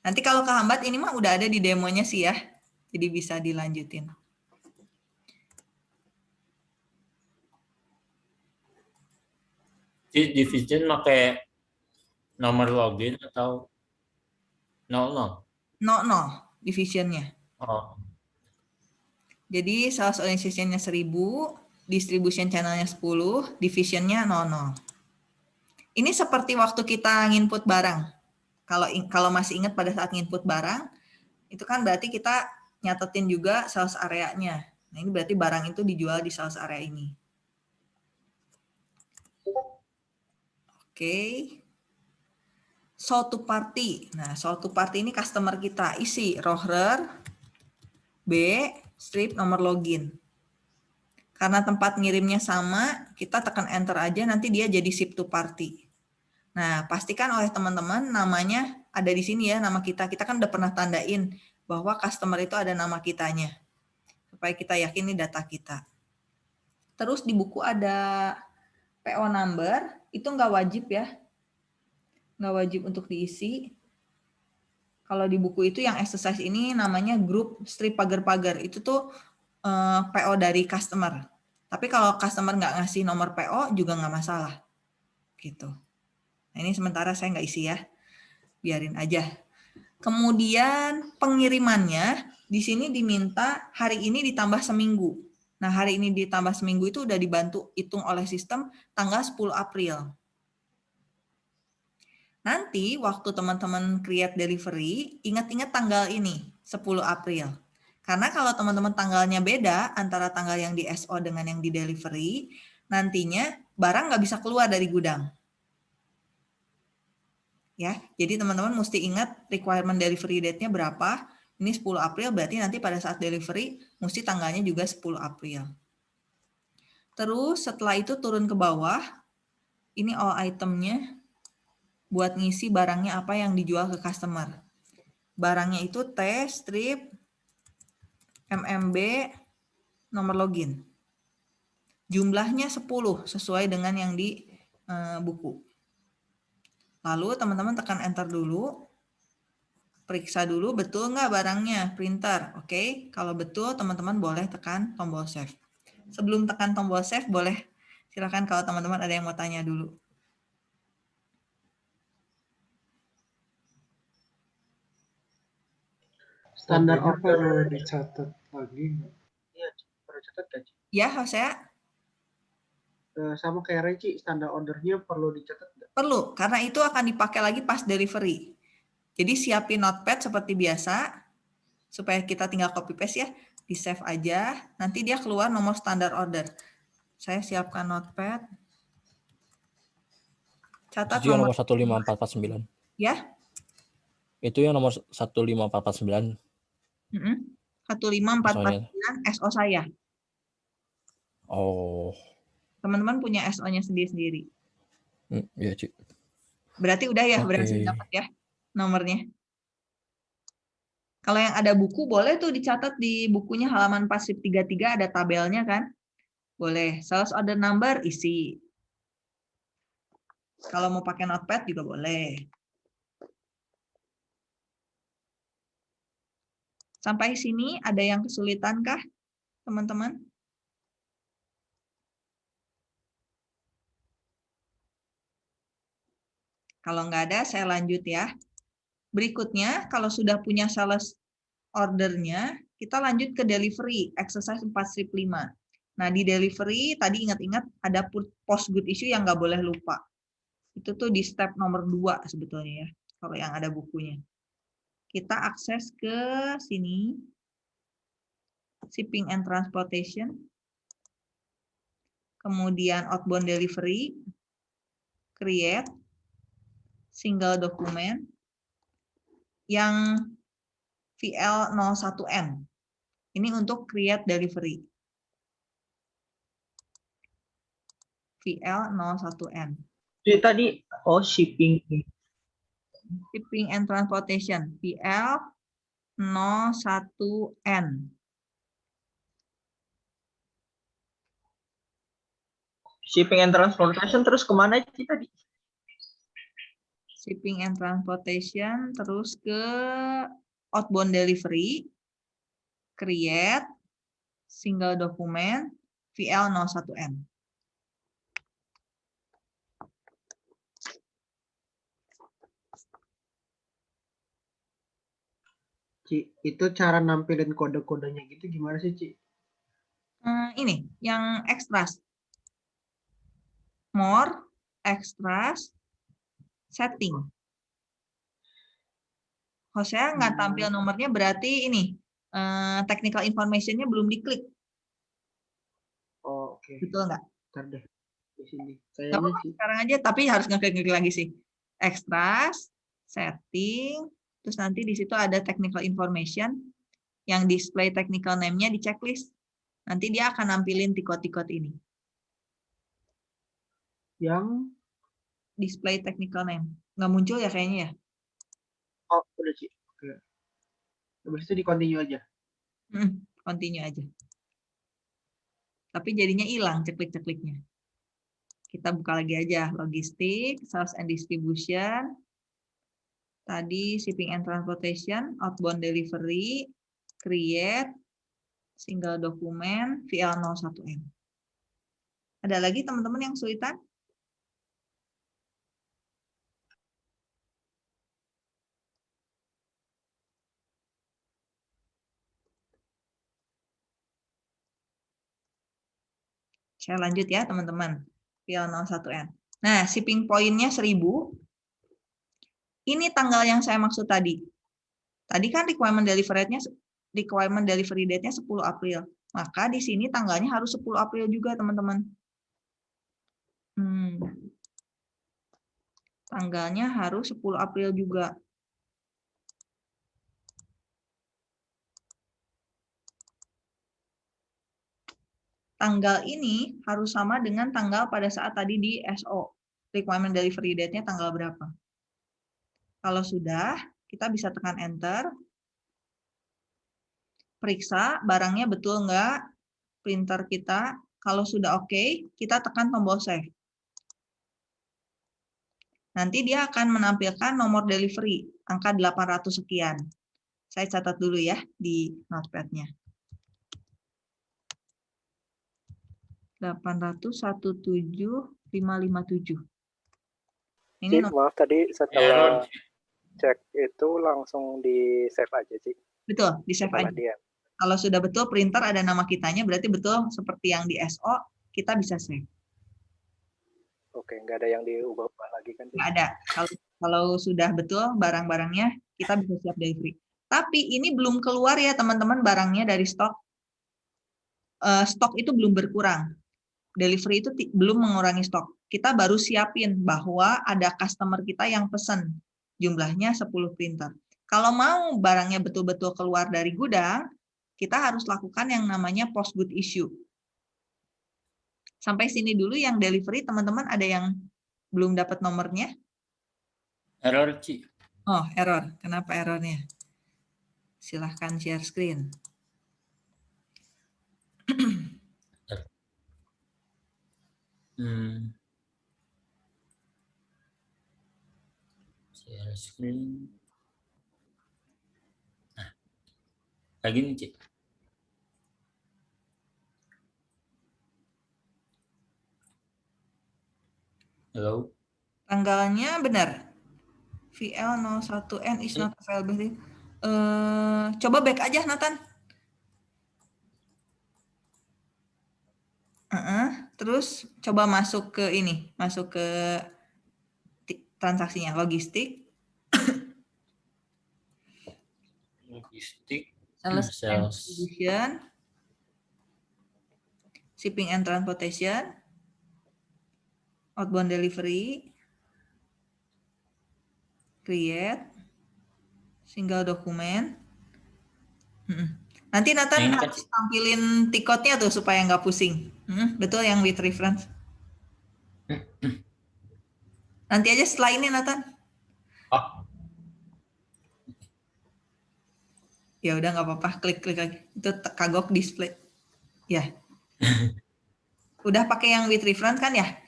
Nanti kalau kehambat ini mah udah ada di demonya sih ya. Jadi bisa dilanjutin. Ci division pakai nomor login atau 00? No, no, divisionnya. Oh, Jadi sales organization-nya 1000, distribution channel-nya 10, division-nya 00. Ini seperti waktu kita nginput barang. Kalau kalau masih ingat pada saat nginput barang, itu kan berarti kita nyatetin juga sales area-nya. Nah, ini berarti barang itu dijual di sales area ini. Oke. Show to party. Nah, show to party ini customer kita isi rohrer, B, strip nomor login. Karena tempat ngirimnya sama, kita tekan enter aja nanti dia jadi ship to party. Nah, pastikan oleh teman-teman namanya ada di sini ya, nama kita. Kita kan udah pernah tandain bahwa customer itu ada nama kitanya. Supaya kita yakin ini data kita. Terus di buku ada PO number, itu nggak wajib ya. Nggak wajib untuk diisi. Kalau di buku itu yang exercise ini namanya grup strip pagar-pagar. Itu tuh eh, PO dari customer. Tapi kalau customer nggak ngasih nomor PO juga nggak masalah. Gitu. Nah ini sementara saya nggak isi ya. Biarin aja. Kemudian pengirimannya di sini diminta hari ini ditambah seminggu. Nah hari ini ditambah seminggu itu udah dibantu hitung oleh sistem tanggal 10 April. Nanti waktu teman-teman create delivery, ingat-ingat tanggal ini, 10 April. Karena kalau teman-teman tanggalnya beda antara tanggal yang di SO dengan yang di delivery, nantinya barang nggak bisa keluar dari gudang. Ya, jadi teman-teman mesti ingat requirement delivery date-nya berapa. Ini 10 April berarti nanti pada saat delivery mesti tanggalnya juga 10 April. Terus setelah itu turun ke bawah, ini all itemnya buat ngisi barangnya apa yang dijual ke customer. Barangnya itu T, strip, MMB, nomor login. Jumlahnya 10 sesuai dengan yang di eh, buku. Lalu teman-teman tekan enter dulu. Periksa dulu betul nggak barangnya, printer. Oke, kalau betul teman-teman boleh tekan tombol save. Sebelum tekan tombol save boleh silakan kalau teman-teman ada yang mau tanya dulu. Standar order. perlu dicatat lagi nggak? Iya. Perlu catat gak, Ci? Ya, Hosea? Eh, sama kayak Reci, standar ordernya perlu dicatat nggak? Perlu, karena itu akan dipakai lagi pas delivery. Jadi siapin notepad seperti biasa, supaya kita tinggal copy paste ya, di save aja, nanti dia keluar nomor standar order. Saya siapkan notepad. Catat Itu yang nomor, nomor 15449. ya. Itu yang nomor 15449. Mm-mm. 15449 SO saya. Oh, Teman-teman punya SO-nya sendiri-sendiri. hmm, iya, Ci. Berarti udah ya, berhasil Oke. dapat ya nomornya. Kalau yang ada buku, boleh tuh dicatat di bukunya halaman pasif 33 ada tabelnya kan? Boleh. Sales order number isi. Kalau mau pakai notepad juga boleh. Sampai sini ada yang kesulitan kah, teman-teman? Kalau nggak ada, saya lanjut ya. Berikutnya, kalau sudah punya sales ordernya, kita lanjut ke delivery, exercise 4 strip 5. Nah, di delivery, tadi ingat-ingat ada post good issue yang nggak boleh lupa. Itu tuh di step nomor 2 sebetulnya ya, kalau yang ada bukunya. Kita akses ke sini, shipping and transportation, kemudian outbound delivery, create, single document, yang VL01N. Ini untuk create delivery. VL01N. Jadi tadi, oh shipping. Shipping and Transportation. VL01N. shipping and transportation terus ke mana Ci tadi? Shipping and transportation, terus ke outbound delivery, create, single document, VL01M. Ci, itu cara nampilin kode-kodenya gitu gimana sih, Ci? Hmm, ini yang extras. More, extras, setting. Hosea nggak Hmm. tampil nomornya berarti ini eh, technical information-nya belum diklik. Oh, oke. Betul nggak? Ntar deh. Di sini. Kayaknya sih. sekarang aja, tapi harus ngeklik-ngeklik lagi sih. Extras, setting, terus nanti di situ ada technical information, yang display technical name-nya di checklist. Nanti dia akan nampilin tikot-tikot ini. Yang Display technical name. Nggak muncul ya kayaknya ya? oh udah Ci. Oke. Habis itu di continue aja. Hmm, continue aja. Tapi jadinya hilang ceklik-cekliknya. Kita buka lagi aja. Logistik, sales and distribution. Tadi shipping and transportation, outbound delivery, create, single document, VL01M. Ada lagi teman-teman yang kesulitan? Saya lanjut ya teman-teman. VL01N. Nah, shipping point-nya 1000. Ini tanggal yang saya maksud tadi. Tadi kan requirement delivery date-nya requirement delivery date-nya 10 April. Maka di sini tanggalnya harus 10 April juga, teman-teman. Hmm. Tanggalnya harus 10 April juga. tanggal ini harus sama dengan tanggal pada saat tadi di SO. Requirement delivery date-nya tanggal berapa. Kalau sudah, kita bisa tekan enter. Periksa barangnya betul nggak printer kita. Kalau sudah oke, kita tekan tombol save. Nanti dia akan menampilkan nomor delivery, angka 800 sekian. Saya catat dulu ya di notepad-nya. 8017557. Ini nomor, maaf tadi setelah cek itu langsung di save aja sih. betul, di save Setelah aja. dia. Kalau sudah betul printer ada nama kitanya, berarti betul seperti yang di SO, kita bisa save. Oke, nggak ada yang diubah-ubah lagi kan? Nggak ada. Kalau kalau sudah betul barang-barangnya, kita bisa siap delivery. Tapi ini belum keluar ya teman-teman barangnya dari stok. Eh, stok itu belum berkurang. Delivery itu belum mengurangi stok. Kita baru siapin bahwa ada customer kita yang pesan jumlahnya 10 printer. Kalau mau barangnya betul-betul keluar dari gudang, kita harus lakukan yang namanya post good issue. Sampai sini dulu yang delivery teman-teman ada yang belum dapat nomornya? Error, Ci. Oh, error. Kenapa errornya? Silahkan share screen. Hmm. Share screen. Nah, kayak gini, Ci. Halo? Tanggalnya benar. VL01N is not available. Eh, coba back aja, Nathan. Heeh, terus coba masuk ke ini, masuk ke transaksinya, logistik, Logistik. sales Sales. distribution, shipping and transportation, outbound delivery, create, single document. Nanti Nathan Nah, kan harus tampilin tiketnya tuh supaya nggak pusing. Betul yang with reference. Nanti aja setelah ini Nathan. Oh, Ya udah nggak apa-apa, klik klik lagi. Itu kagok display. Ya. Udah pakai yang with reference kan ya?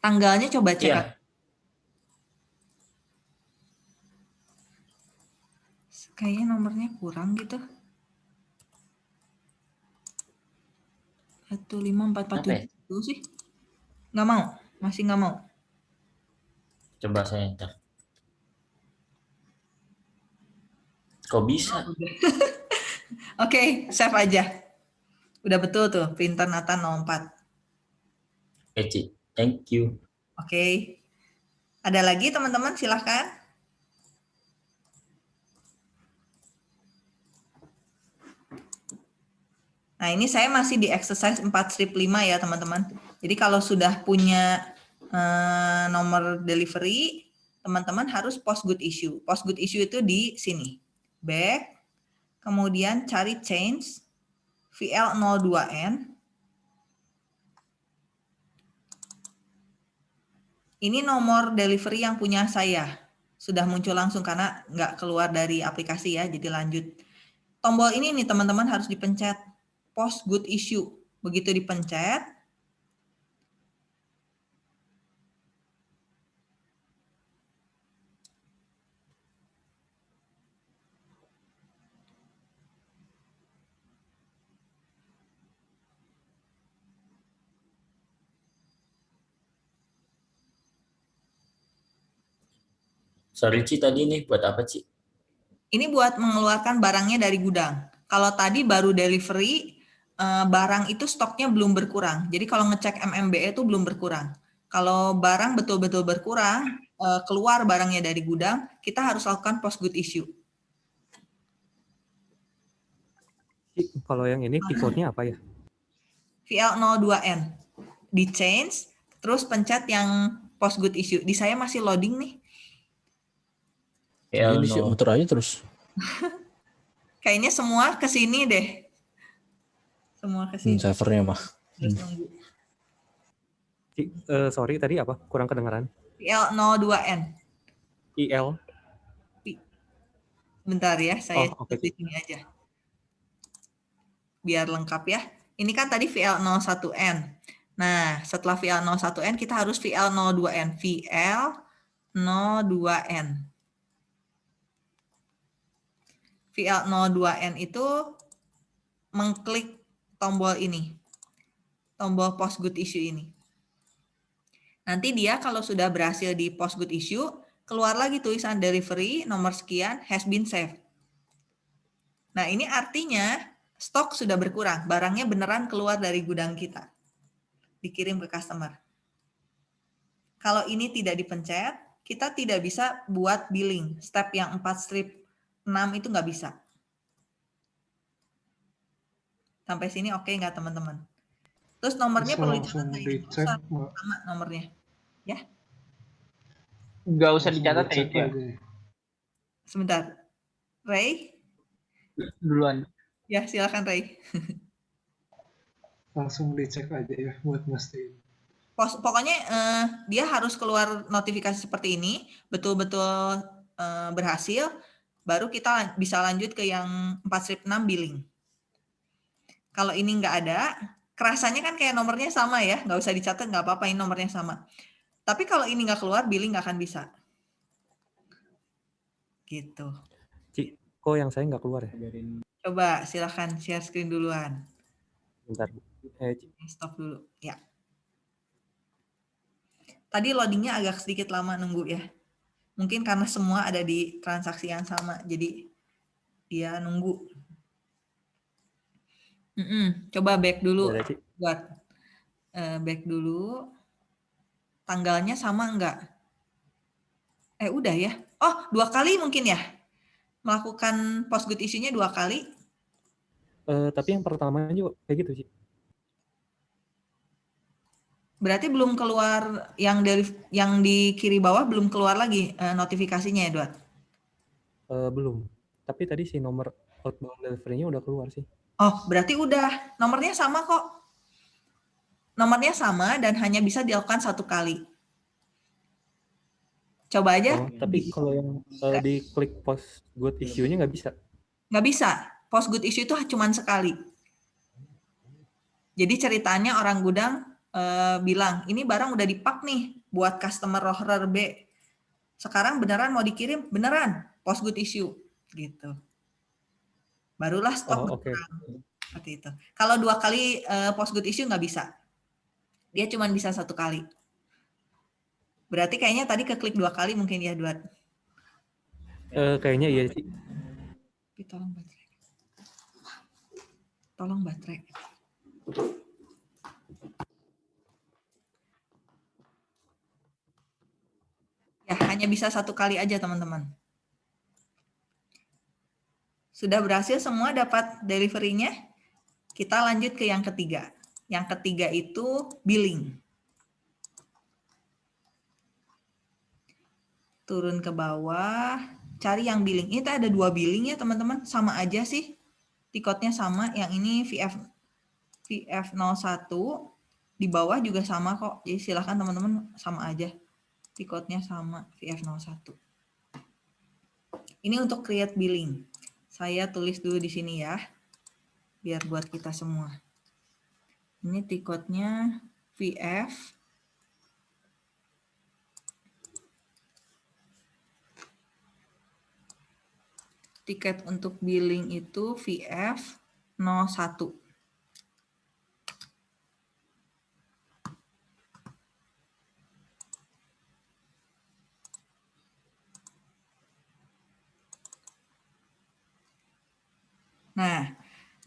Tanggalnya coba cek. Iya. Kayaknya nomornya kurang gitu. Satu lima empat empat Apa ya? sih. Nggak mau, masih nggak mau. Coba saya enter. Kok bisa? Oke, save aja. Udah betul tuh, printer Nathan 04. Oke, Ci. Thank you. Oke. Ada lagi teman-teman silahkan. Nah ini saya masih di exercise 4 strip 5 ya teman-teman. Jadi kalau sudah punya eh, nomor delivery, teman-teman harus post good issue. Post good issue itu di sini. Back, kemudian cari change, VL02N, Ini nomor delivery yang punya saya. Sudah muncul langsung karena nggak keluar dari aplikasi ya, jadi lanjut. Tombol ini nih teman-teman harus dipencet. Post good issue. Begitu dipencet, Sorry, Ci, tadi nih buat apa, Ci? ini buat mengeluarkan barangnya dari gudang. Kalau tadi baru delivery, eh, barang itu stoknya belum berkurang. Jadi kalau ngecek MMBE itu belum berkurang. Kalau barang betul-betul berkurang, eh, keluar barangnya dari gudang, kita harus lakukan post good issue. Kalau yang ini keycode-nya apa ya? VL02N. Di change, terus pencet yang post good issue. Di saya masih loading nih. PL Ini sih no. muter aja terus. Kayaknya semua ke sini deh. Semua ke Hmm, sini. servernya mah. Terus nunggu. Ci, eh, sorry tadi apa? Kurang kedengaran. VL02N. IL. Bentar ya, saya Oh, di sini aja. Biar lengkap ya. Ini kan tadi VL01N. Nah, setelah VL01N kita harus VL02N. VL02N. VL02N itu mengklik tombol ini. Tombol post good issue ini. Nanti dia kalau sudah berhasil di post good issue, keluar lagi tulisan delivery nomor sekian has been saved. Nah, ini artinya stok sudah berkurang, barangnya beneran keluar dari gudang kita. Dikirim ke customer. Kalau ini tidak dipencet, kita tidak bisa buat billing. Step yang 4 strip 6 itu nggak bisa. Sampai sini oke nggak teman-teman? Terus nomornya Bisa perlu dicatat dicek, Mbak. sama nomornya. Nggak usah dicatat ya itu ya. ya. Sebentar. Ray? Duluan. Ya, silakan Ray. Langsung dicek aja ya buat mastiin. Pos- pokoknya eh, dia harus keluar notifikasi seperti ini, betul-betul eh, berhasil, baru kita bisa lanjut ke yang 4 strip 6 billing. Kalau ini nggak ada, kerasanya kan kayak nomornya sama ya, nggak usah dicatat, nggak apa-apa, ini nomornya sama. Tapi kalau ini nggak keluar, billing nggak akan bisa. Gitu. Ci, kok yang saya nggak keluar ya? Coba silahkan share screen duluan. Bentar. Eh, Ci, Stop dulu, ya. Tadi loadingnya agak sedikit lama nunggu ya. Mungkin karena semua ada di transaksi yang sama, jadi dia nunggu. Mm-mm, Coba back dulu buat eh, back dulu. Tanggalnya sama enggak? Eh udah ya. Oh dua kali mungkin ya. Melakukan post good issue-nya dua kali. Eh, tapi yang pertama juga kayak gitu sih. Berarti belum keluar yang dari yang di kiri bawah belum keluar lagi eh, notifikasinya ya, Dot? Eh, belum. Tapi tadi si nomor outbound delivery-nya udah keluar sih. Oh, berarti udah. Nomornya sama kok. Nomornya sama dan hanya bisa dilakukan satu kali. Coba aja. Oh, tapi kalau yang eh, di klik post good issue-nya nggak bisa. Nggak bisa. Post good issue itu cuma sekali. Jadi ceritanya orang gudang eh, bilang, ini barang udah dipak nih buat customer roller B. Sekarang beneran mau dikirim? Beneran, post good issue. gitu. Barulah stok Oh, oke. seperti itu. Kalau dua kali eh, post good issue nggak bisa. Dia cuma bisa satu kali. Berarti kayaknya tadi keklik dua kali mungkin ya, Duat. Eh, kayaknya iya sih. Tapi tolong baterai. Tolong baterai. Ya, hanya bisa satu kali aja, teman-teman. Sudah berhasil semua dapat delivery-nya? Kita lanjut ke yang ketiga. Yang ketiga itu billing. Turun ke bawah, cari yang billing. Ini ada dua billing ya teman-teman, sama aja sih. Tikotnya sama, yang ini VF VF01 di bawah juga sama kok. Jadi silahkan teman-teman sama aja. Tikotnya sama VF01. Ini untuk create billing. Saya tulis dulu di sini ya. Biar buat kita semua. Ini tikotnya VF tiket untuk billing itu VF 01. Nah,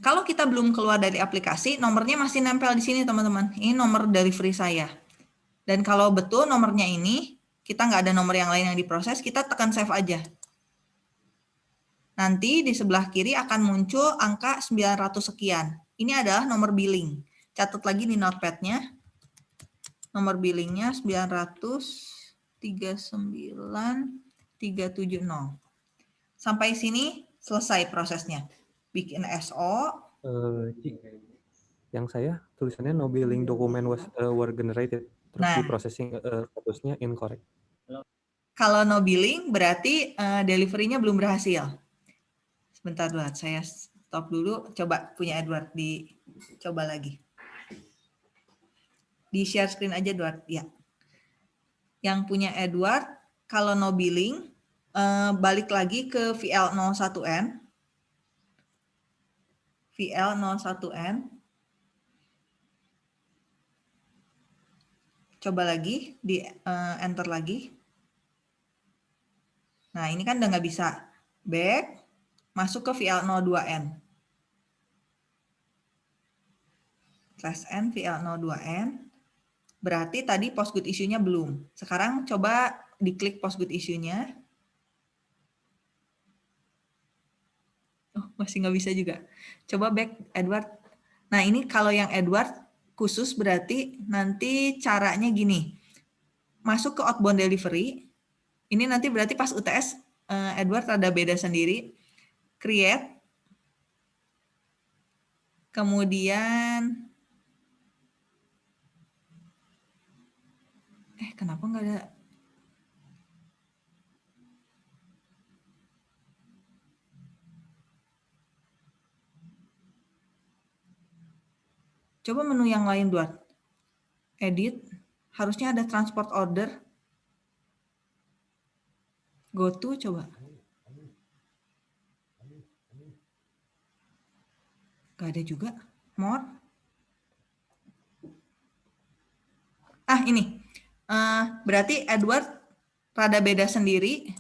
kalau kita belum keluar dari aplikasi, nomornya masih nempel di sini teman-teman. Ini nomor dari free saya. Dan kalau betul nomornya ini, kita nggak ada nomor yang lain yang diproses, kita tekan save aja. Nanti di sebelah kiri akan muncul angka 900 sekian. Ini adalah nomor billing. Catat lagi di notepad-nya. Nomor billingnya 939.370. Sampai sini selesai prosesnya. Bikin SO. Eh, Ci, yang saya tulisannya no billing document was eh, were generated. Terus Nah. di processing eh, statusnya incorrect. Kalau no billing berarti eh, delivery-nya belum berhasil. Sebentar dulu, saya stop dulu. Coba punya Edward dicoba lagi. Di share screen aja Edward, ya. Yang punya Edward, kalau no billing, eh, balik lagi ke VL01N. VL01N. Coba lagi, di eh, enter lagi. Nah, ini kan udah nggak bisa. Back, masuk ke VL02N. Slash N, VL02N. Berarti tadi post good issue-nya belum. Sekarang coba diklik post good issue-nya. Masih nggak bisa juga. Coba back Edward. Nah, ini kalau yang Edward khusus berarti nanti caranya gini. Masuk ke outbound delivery. Ini nanti berarti pas UTS eh, Edward ada beda sendiri. Create. Kemudian eh kenapa nggak ada Coba menu yang lain, Duat. Edit. Harusnya ada transport order. Go to, coba. Gak ada juga. More. Ah, ini. Eh, berarti Edward rada beda sendiri.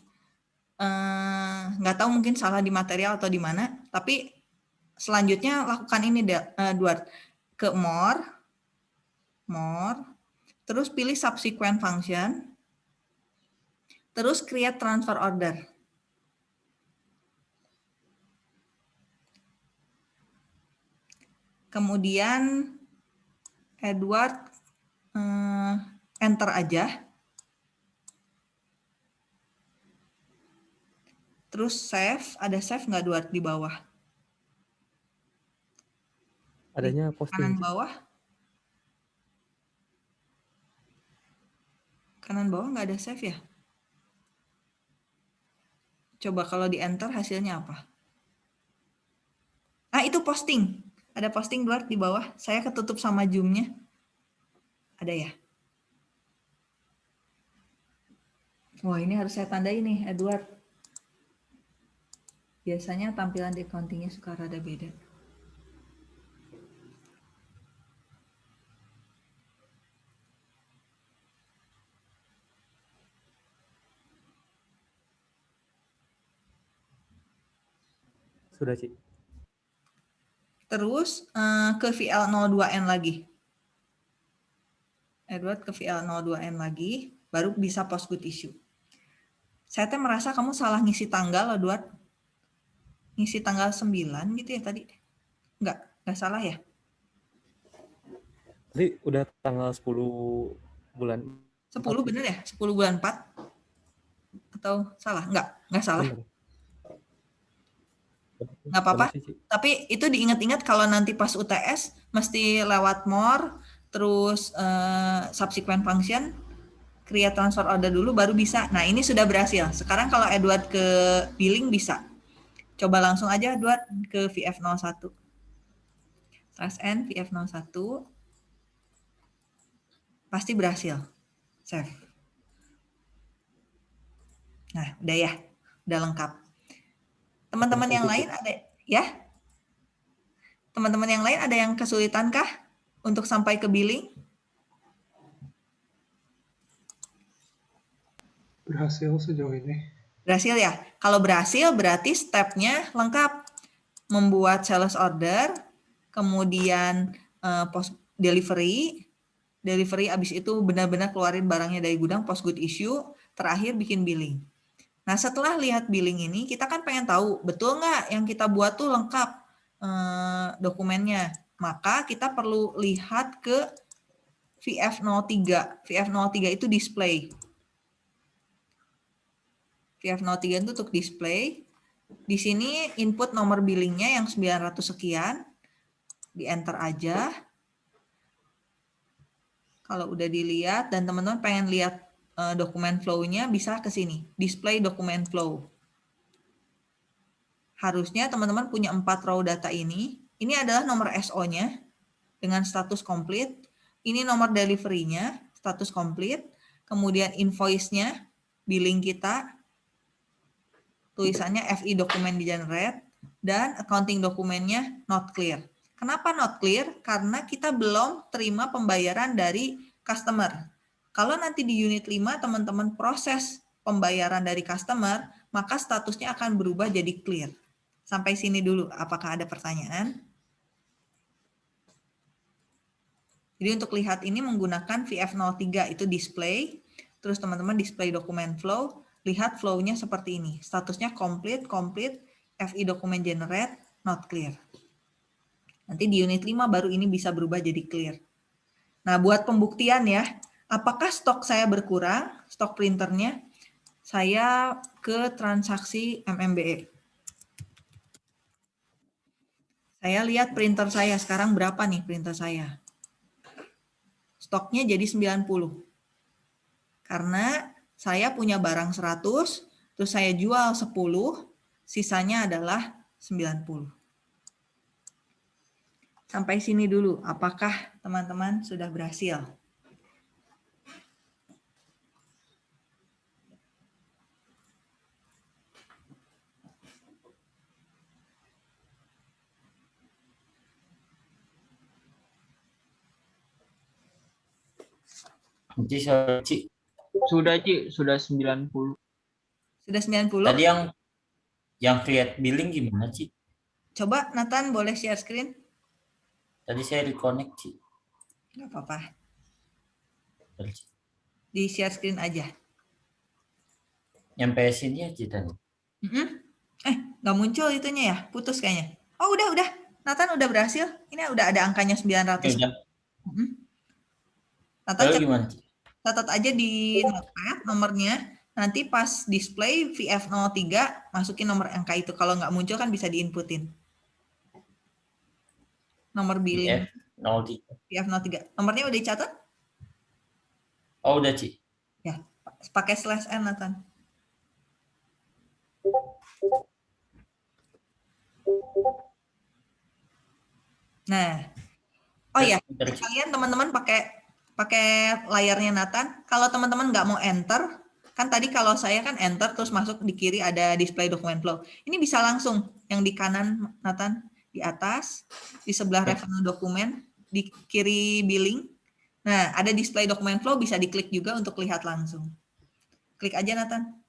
Eh, nggak tahu mungkin salah di material atau di mana. Tapi selanjutnya lakukan ini, Da- eh, Edward ke more, more, terus pilih subsequent function, terus create transfer order. Kemudian Edward eh, enter aja. Terus save, ada save nggak Edward di bawah? Adanya kanan posting. Ci. bawah kanan bawah nggak ada save ya coba kalau di enter hasilnya apa ah itu posting Ada posting Edward di bawah? Saya ketutup sama Zoom-nya. Ada ya? Wah, ini harus saya tandai nih, Edward. Biasanya tampilan di accounting-nya suka rada beda. Sudah, Ci. Terus eh, ke VL02N lagi. Edward ke VL02N lagi, baru bisa post good issue. Saya teh merasa kamu salah ngisi tanggal, Edward. Ngisi tanggal 9 gitu ya tadi. Enggak, enggak salah ya? Tadi udah tanggal 10 bulan. 10 bener ya? 10 bulan 4? Atau salah? Enggak, enggak salah. Bener. Nggak apa-apa. Tapi itu diingat-ingat kalau nanti pas UTS mesti lewat more, terus eh, subsequent function, create transfer order dulu baru bisa. Nah ini sudah berhasil. Sekarang kalau Edward ke billing bisa. Coba langsung aja Edward ke VF01. Trust N VF01. Pasti berhasil. Save. Nah udah ya. Udah lengkap. Teman-teman yang lain ada ya? Teman-teman yang lain ada yang kesulitan kah untuk sampai ke billing? Berhasil sejauh ini. Berhasil ya? Kalau berhasil berarti stepnya lengkap. Membuat sales order, kemudian eh, post delivery, delivery abis itu benar-benar keluarin barangnya dari gudang, post good issue, terakhir bikin billing. Nah setelah lihat billing ini, kita kan pengen tahu betul nggak yang kita buat tuh lengkap eh, dokumennya. Maka kita perlu lihat ke VF03. VF03 itu display. VF03 itu untuk display. Di sini input nomor billingnya yang 900 sekian. Di enter aja. Kalau udah dilihat dan teman-teman pengen lihat eh, dokumen flow-nya bisa ke sini. Display dokumen flow. Harusnya teman-teman punya empat row data ini. Ini adalah nomor SO-nya dengan status komplit. Ini nomor delivery-nya, status komplit. Kemudian invoice-nya, billing kita, tulisannya FI dokumen di generate dan accounting dokumennya not clear. Kenapa not clear? Karena kita belum terima pembayaran dari customer. Kalau nanti di unit 5 teman-teman proses pembayaran dari customer, maka statusnya akan berubah jadi clear. Sampai sini dulu, apakah ada pertanyaan? Jadi untuk lihat ini menggunakan VF03 itu display, terus teman-teman display dokumen flow, lihat flow-nya seperti ini. Statusnya complete, complete, FI dokumen generate, not clear. Nanti di unit 5 baru ini bisa berubah jadi clear. Nah, buat pembuktian ya, apakah stok saya berkurang, stok printernya, saya ke transaksi MMBE. Saya lihat printer saya sekarang berapa nih printer saya. Stoknya jadi 90. Karena saya punya barang 100, terus saya jual 10, sisanya adalah 90. Sampai sini dulu, apakah teman-teman sudah berhasil? Ci, Ci. Sudah, Ci. Sudah 90. Sudah 90? Tadi yang yang create billing gimana, Ci? Coba Nathan boleh share screen? Tadi saya reconnect, Ci. Nggak apa-apa. Di share screen aja. Nyampe sini ya, Ci, tadi. Mm-mm. Eh, nggak muncul itunya ya? Putus kayaknya. Oh, udah, udah. Nathan udah berhasil. Ini udah ada angkanya 900. Oke, udah. Mm-mm. Nathan Lalu cat- gimana, Ci? Catat aja di notepad nomornya. Nanti pas display VF03, masukin nomor angka itu. Kalau nggak muncul kan bisa diinputin. Nomor billing F03. VF03. Nomornya udah dicatat? Oh, udah, Ci. Ya, pakai slash N, Nathan. Nah, oh ya, kalian teman-teman pakai pakai layarnya Nathan. Kalau teman-teman nggak mau enter, kan tadi kalau saya kan enter terus masuk di kiri ada display document flow. Ini bisa langsung yang di kanan Nathan di atas, di sebelah reference dokumen, di kiri billing. Nah, ada display document flow bisa diklik juga untuk lihat langsung. Klik aja Nathan.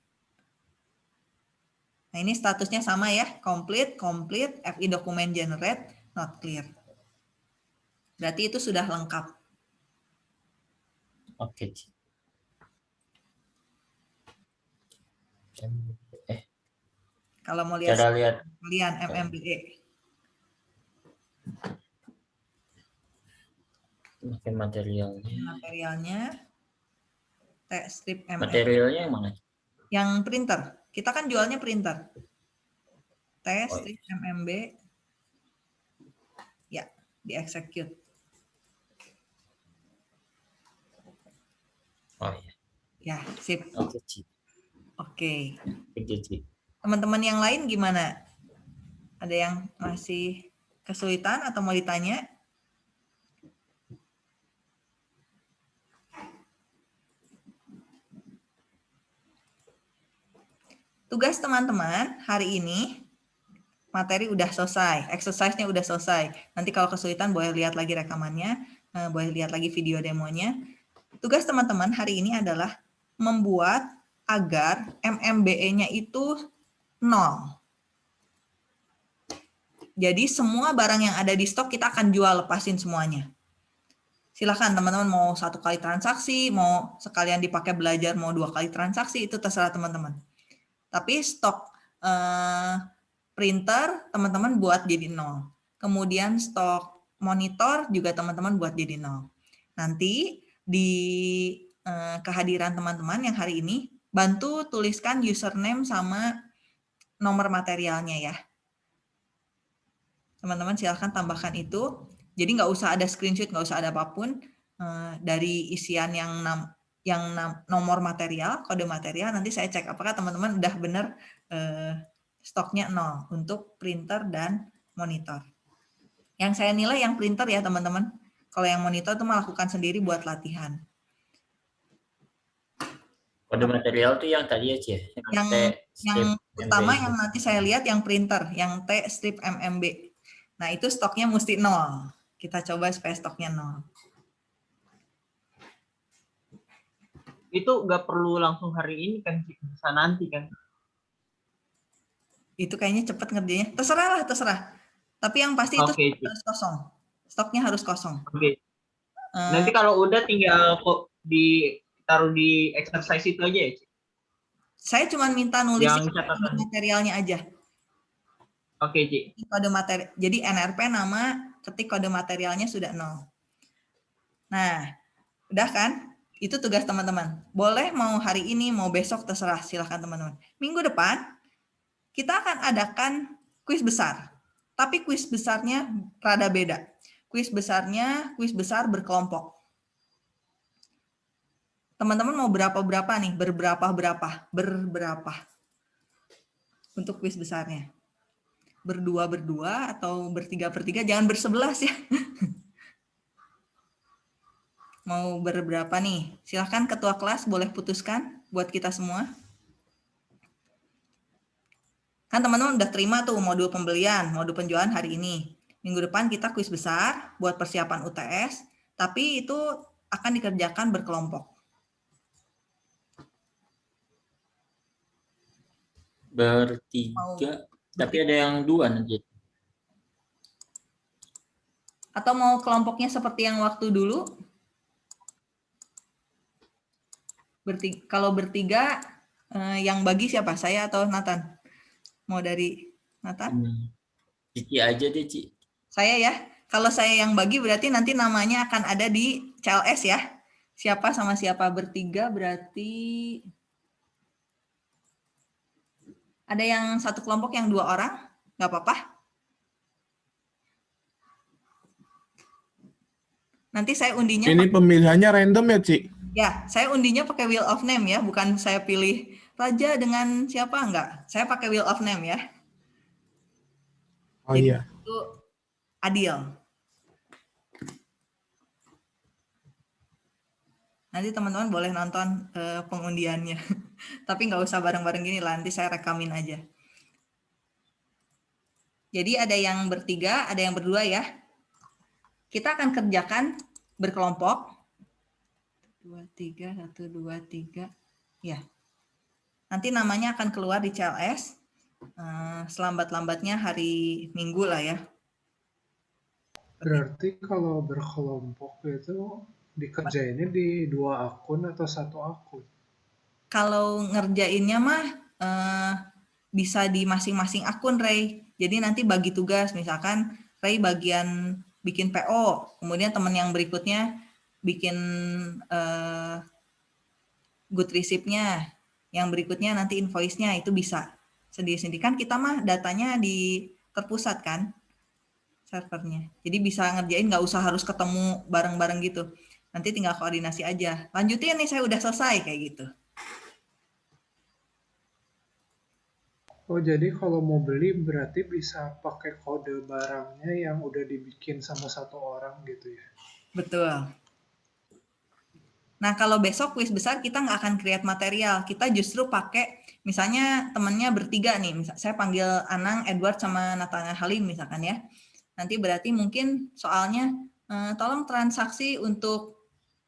Nah, ini statusnya sama ya, complete, complete, FI document generate, not clear. Berarti itu sudah lengkap. Oke, Ci. Eh, Kalau mau lihat cara lihat kalian MMBE. mungkin materialnya. materialnya text strip MM Materialnya yang mana? yang printer kita kan jualnya printer Oh, text iya. strip MMB ya di execute Oh iya. ya sip Oke, oke teman-teman yang lain gimana ada yang masih kesulitan atau mau ditanya Tugas teman-teman hari ini materi udah selesai, exercise-nya udah selesai. Nanti kalau kesulitan boleh lihat lagi rekamannya, eh, boleh lihat lagi video demonya. Tugas teman-teman hari ini adalah membuat agar MMBE-nya itu nol. Jadi semua barang yang ada di stok kita akan jual lepasin semuanya. Silahkan teman-teman mau satu kali transaksi, mau sekalian dipakai belajar, mau dua kali transaksi, itu terserah teman-teman. Tapi stok eh, printer teman-teman buat jadi nol. Kemudian stok monitor juga teman-teman buat jadi nol. Nanti di eh, kehadiran teman-teman yang hari ini, bantu tuliskan username sama nomor materialnya ya. Teman-teman silahkan tambahkan itu. Jadi nggak usah ada screenshot, nggak usah ada apa pun eh, dari isian yang nam- yang nam- nomor material, kode material, nanti saya cek apakah teman-teman udah benar eh, stoknya nol untuk printer dan monitor. Yang saya nilai yang printer ya teman-teman. Kalau yang monitor itu melakukan sendiri buat latihan. Kode material tuh yang tadi ya, Ci. ya? Yang T yang utama MB. yang nanti saya lihat yang printer, yang T strip MMB. Nah itu stoknya mesti nol. Kita coba supaya stoknya nol. Itu nggak perlu langsung hari ini kan, bisa nanti kan. Itu kayaknya cepet ngerjainnya. Terserah lah, terserah. Tapi yang pasti itu Ci. harus kosong. Stoknya harus kosong. Oke. Eh, Nanti kalau udah tinggal kok di taruh di exercise itu aja ya, saya cuma minta nulis materialnya aja. Oke, Ci. Kode materi. Jadi NRP nama, ketik kode materialnya sudah nol. Nah, udah kan? Itu tugas teman-teman. Boleh mau hari ini, mau besok, terserah. Silahkan teman-teman. Minggu depan, kita akan adakan kuis besar. Tapi kuis besarnya rada beda. Kuis besarnya, kuis besar berkelompok. Teman-teman mau berapa-berapa nih? Berberapa-berapa? Berberapa? Untuk kuis besarnya. Berdua-berdua atau bertiga-bertiga? Jangan bersebelas ya. Mau berberapa nih? Silahkan ketua kelas boleh putuskan buat kita semua. Kan teman-teman udah terima tuh modul pembelian, modul penjualan hari ini. Minggu depan kita kuis besar buat persiapan UTS, tapi itu akan dikerjakan berkelompok. Bertiga. Tapi ada yang dua nanti. Atau mau kelompoknya seperti yang waktu dulu? Bertiga, kalau bertiga, eh, yang bagi siapa? Saya atau Nathan? Mau dari Nathan? Hmm. Cici aja deh, Ci. Saya ya. Kalau saya yang bagi berarti nanti namanya akan ada di CLS ya. Siapa sama siapa bertiga berarti ada yang satu kelompok yang dua orang, nggak apa-apa. Nanti saya undinya Ini pemilihannya random ya, Ci? Ya, saya undinya pakai wheel of name ya, bukan saya pilih raja dengan siapa enggak. Saya pakai wheel of name ya. Oh iya. Itu adil. Nanti teman-teman boleh nonton uh, pengundiannya. Tapi nggak usah bareng-bareng gini nanti saya rekamin aja. Jadi ada yang bertiga, ada yang berdua ya. Kita akan kerjakan berkelompok. Dua, tiga, satu, dua, tiga. Ya. Nanti namanya akan keluar di CLS. Uh, eh, Selambat-lambatnya hari Minggu lah ya. Berarti kalau berkelompok itu dikerjainnya di dua akun atau satu akun? Kalau ngerjainnya mah uh, bisa di masing-masing akun, Ray. Jadi nanti bagi tugas, misalkan Ray bagian bikin PO, kemudian teman yang berikutnya bikin uh, good receipt-nya, yang berikutnya nanti invoice-nya itu bisa sendiri-sendiri. Kan kita mah datanya di terpusat kan servernya. Jadi bisa ngerjain nggak usah harus ketemu bareng-bareng gitu. Nanti tinggal koordinasi aja. Lanjutin nih saya udah selesai kayak gitu. Oh, jadi kalau mau beli berarti bisa pakai kode barangnya yang udah dibikin sama satu orang gitu ya? Betul. Nah, kalau besok kuis besar kita nggak akan create material. Kita justru pakai, misalnya temennya bertiga nih. Misal, saya panggil Anang, Edward, sama Nathaniel Halim misalkan ya. Nanti berarti mungkin soalnya, eh, tolong transaksi untuk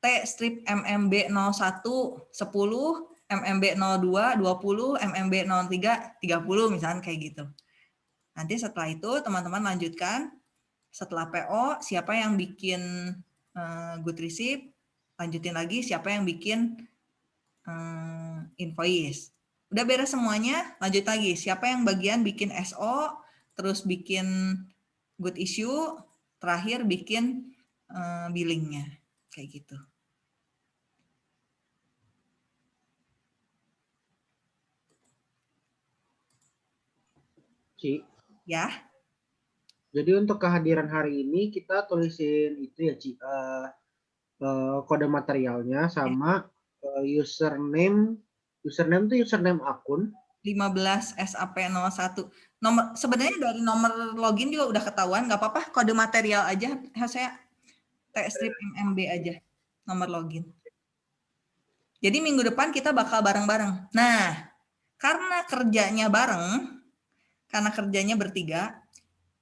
T strip MMB 01 10 MMB 02 20, MMB 03 30 misalnya kayak gitu. Nanti setelah itu teman-teman lanjutkan setelah PO siapa yang bikin uh, good receipt, lanjutin lagi siapa yang bikin uh, invoice. Udah beres semuanya, lanjut lagi. Siapa yang bagian bikin SO, terus bikin good issue, terakhir bikin uh, billingnya. Kayak gitu. Ci. Ya. Jadi untuk kehadiran hari ini kita tulisin itu ya Ci, uh, uh, kode materialnya sama uh, username, username itu username akun. 15 SAP01. Nomor sebenarnya dari nomor login juga udah ketahuan, nggak apa-apa kode material aja. Saya strip MMB aja nomor login. Jadi minggu depan kita bakal bareng-bareng. Nah, karena kerjanya bareng, karena kerjanya bertiga,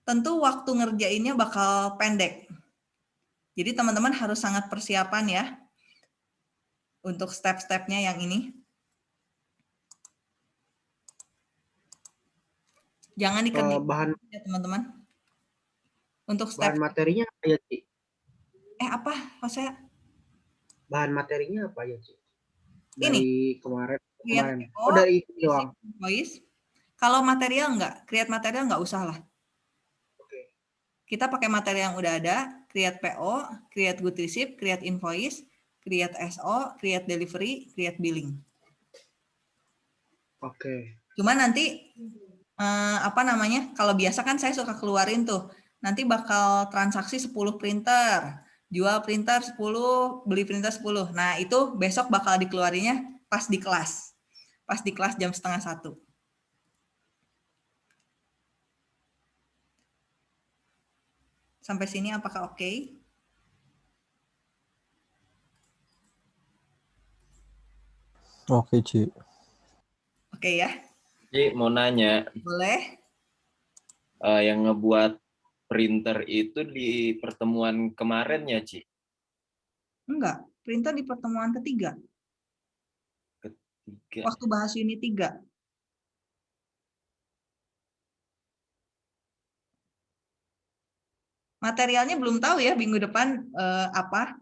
tentu waktu ngerjainnya bakal pendek. Jadi teman-teman harus sangat persiapan ya untuk step-stepnya yang ini. Jangan dikerjain uh, bahan ya teman-teman. Untuk step bahan materinya apa ya, Ci? Eh apa, Jose? Bahan materinya apa ya, Ci? Dari ini kemarin kemarin. Oh, dari doang. Voice kalau material enggak, create material enggak usah lah. Kita pakai material yang udah ada, create PO, create good receipt, create invoice, create SO, create delivery, create billing. Oke. Okay. Cuma nanti eh, apa namanya? Kalau biasa kan saya suka keluarin tuh. Nanti bakal transaksi 10 printer, jual printer 10, beli printer 10. Nah, itu besok bakal dikeluarinya pas di kelas. Pas di kelas jam setengah satu. Sampai sini apakah oke? Okay? Oke, Ci. Oke ya. Ci, mau nanya. Boleh. Uh, yang ngebuat printer itu di pertemuan kemarin ya, Ci? Enggak, printer di pertemuan ketiga. Ketiga. Waktu bahas ini tiga. Materialnya belum tahu ya minggu depan eh, apa.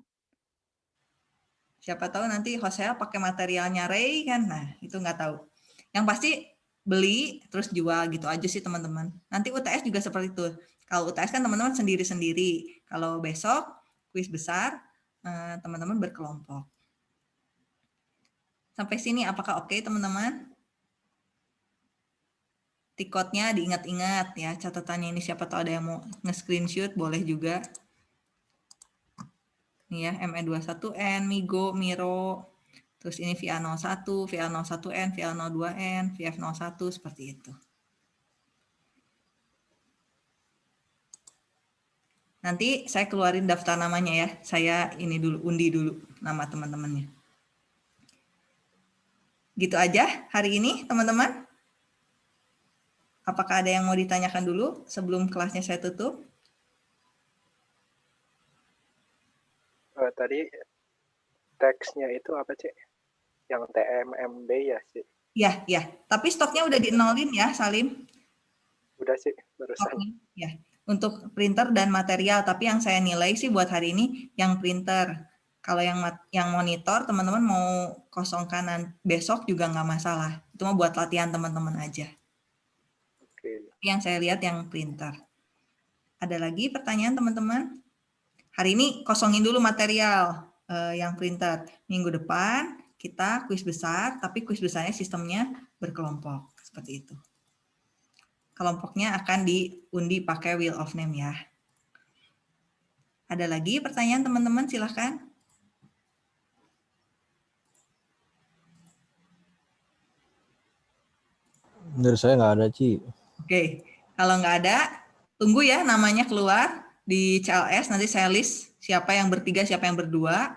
Siapa tahu nanti Hosea pakai materialnya Ray kan. Nah, itu nggak tahu. Yang pasti beli terus jual gitu aja sih teman-teman. Nanti UTS juga seperti itu. Kalau UTS kan teman-teman sendiri-sendiri. Kalau besok kuis besar eh, teman-teman berkelompok. Sampai sini apakah oke teman-teman? tikotnya diingat-ingat ya catatannya ini siapa tahu ada yang mau nge-screenshot boleh juga. Ini ya ME21N, Migo, Miro, terus ini VA01, VA01N, VA02N, VF01 seperti itu. Nanti saya keluarin daftar namanya ya. Saya ini dulu, undi dulu nama teman-temannya. Gitu aja hari ini, teman-teman. Apakah ada yang mau ditanyakan dulu sebelum kelasnya saya tutup? Eh, tadi teksnya itu apa, Cik? Yang TMMB ya, Cik? Ya, ya. Tapi stoknya udah di nolin ya, Salim. Udah, Cik, barusan. Stoknya, ya. Untuk printer dan material, tapi yang saya nilai sih buat hari ini yang printer. Kalau yang yang monitor, teman-teman mau kosongkan besok juga nggak masalah. Itu mah buat latihan teman-teman aja. Oke. Yang saya lihat yang printer. Ada lagi pertanyaan teman-teman? Hari ini kosongin dulu material eh, yang printer. Minggu depan kita kuis besar, tapi kuis besarnya sistemnya berkelompok. Seperti itu. Kelompoknya akan diundi pakai wheel of name ya. Ada lagi pertanyaan teman-teman? Silahkan. Dari saya nggak ada, Ci. Oke, kalau nggak ada, tunggu ya namanya keluar di CLS. Nanti saya list siapa yang bertiga, siapa yang berdua.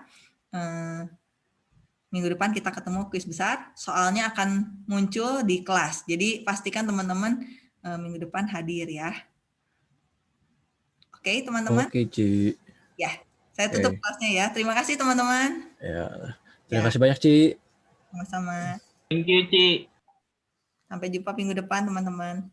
Minggu depan kita ketemu kuis besar. Soalnya akan muncul di kelas. Jadi pastikan teman-teman eh, minggu depan hadir ya. Oke, teman-teman. Oke, Ci. Ya, saya tutup Oke. kelasnya ya. Terima kasih teman-teman. Ya. Terima Ya. kasih banyak, Ci. Sama-sama. Thank you, Ci. Sampai jumpa minggu depan, teman-teman.